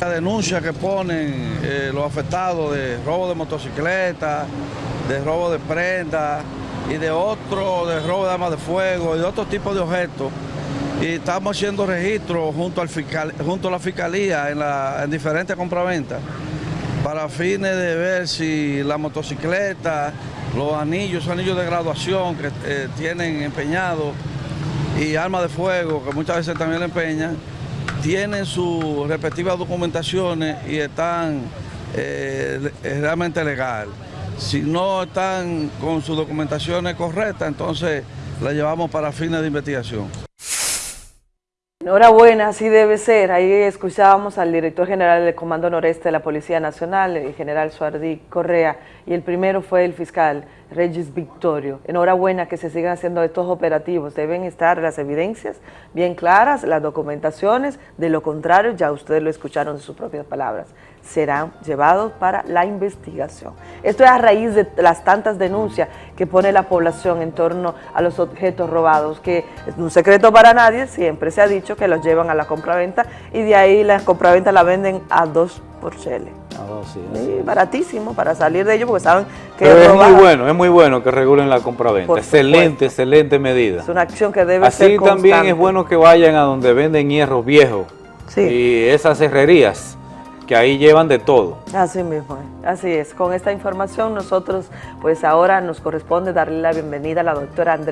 La denuncia que ponen eh, los afectados de robo de motocicletas, de robo de prendas y de otro, de robo de armas de fuego y de otro tipo de objetos. Y estamos haciendo registros junto, al fiscal, junto a la fiscalía en diferentes compraventas para fines de ver si la motocicleta, los anillos, anillos de graduación que eh, tienen empeñados y armas de fuego que muchas veces también le empeñan, tienen sus respectivas documentaciones y están eh, realmente legal. Si no están con sus documentaciones correctas, entonces la llevamos para fines de investigación. Enhorabuena, así debe ser. Ahí escuchábamos al director general del Comando Noreste de la Policía Nacional, el general Suardí Correa, y el primero fue el fiscal Regis Victorio. Enhorabuena que se sigan haciendo estos operativos. Deben estar las evidencias bien claras, las documentaciones. De lo contrario, ya ustedes lo escucharon de sus propias palabras, serán llevados para la investigación. Esto es a raíz de las tantas denuncias que pone la población en torno a los objetos robados, que es un secreto para nadie, siempre se ha dicho que los llevan a la compraventa y de ahí la compraventa la venden a dos por chele. sí, baratísimo para salir de ellos porque saben que Pero es muy bueno, es muy bueno que regulen la compraventa. Excelente, excelente medida. Es una acción que debe Así ser Así también es bueno que vayan a donde venden hierros viejos y esas herrerías que ahí llevan de todo. Así mismo, así es. Con esta información nosotros, pues ahora nos corresponde darle la bienvenida a la doctora Andrea.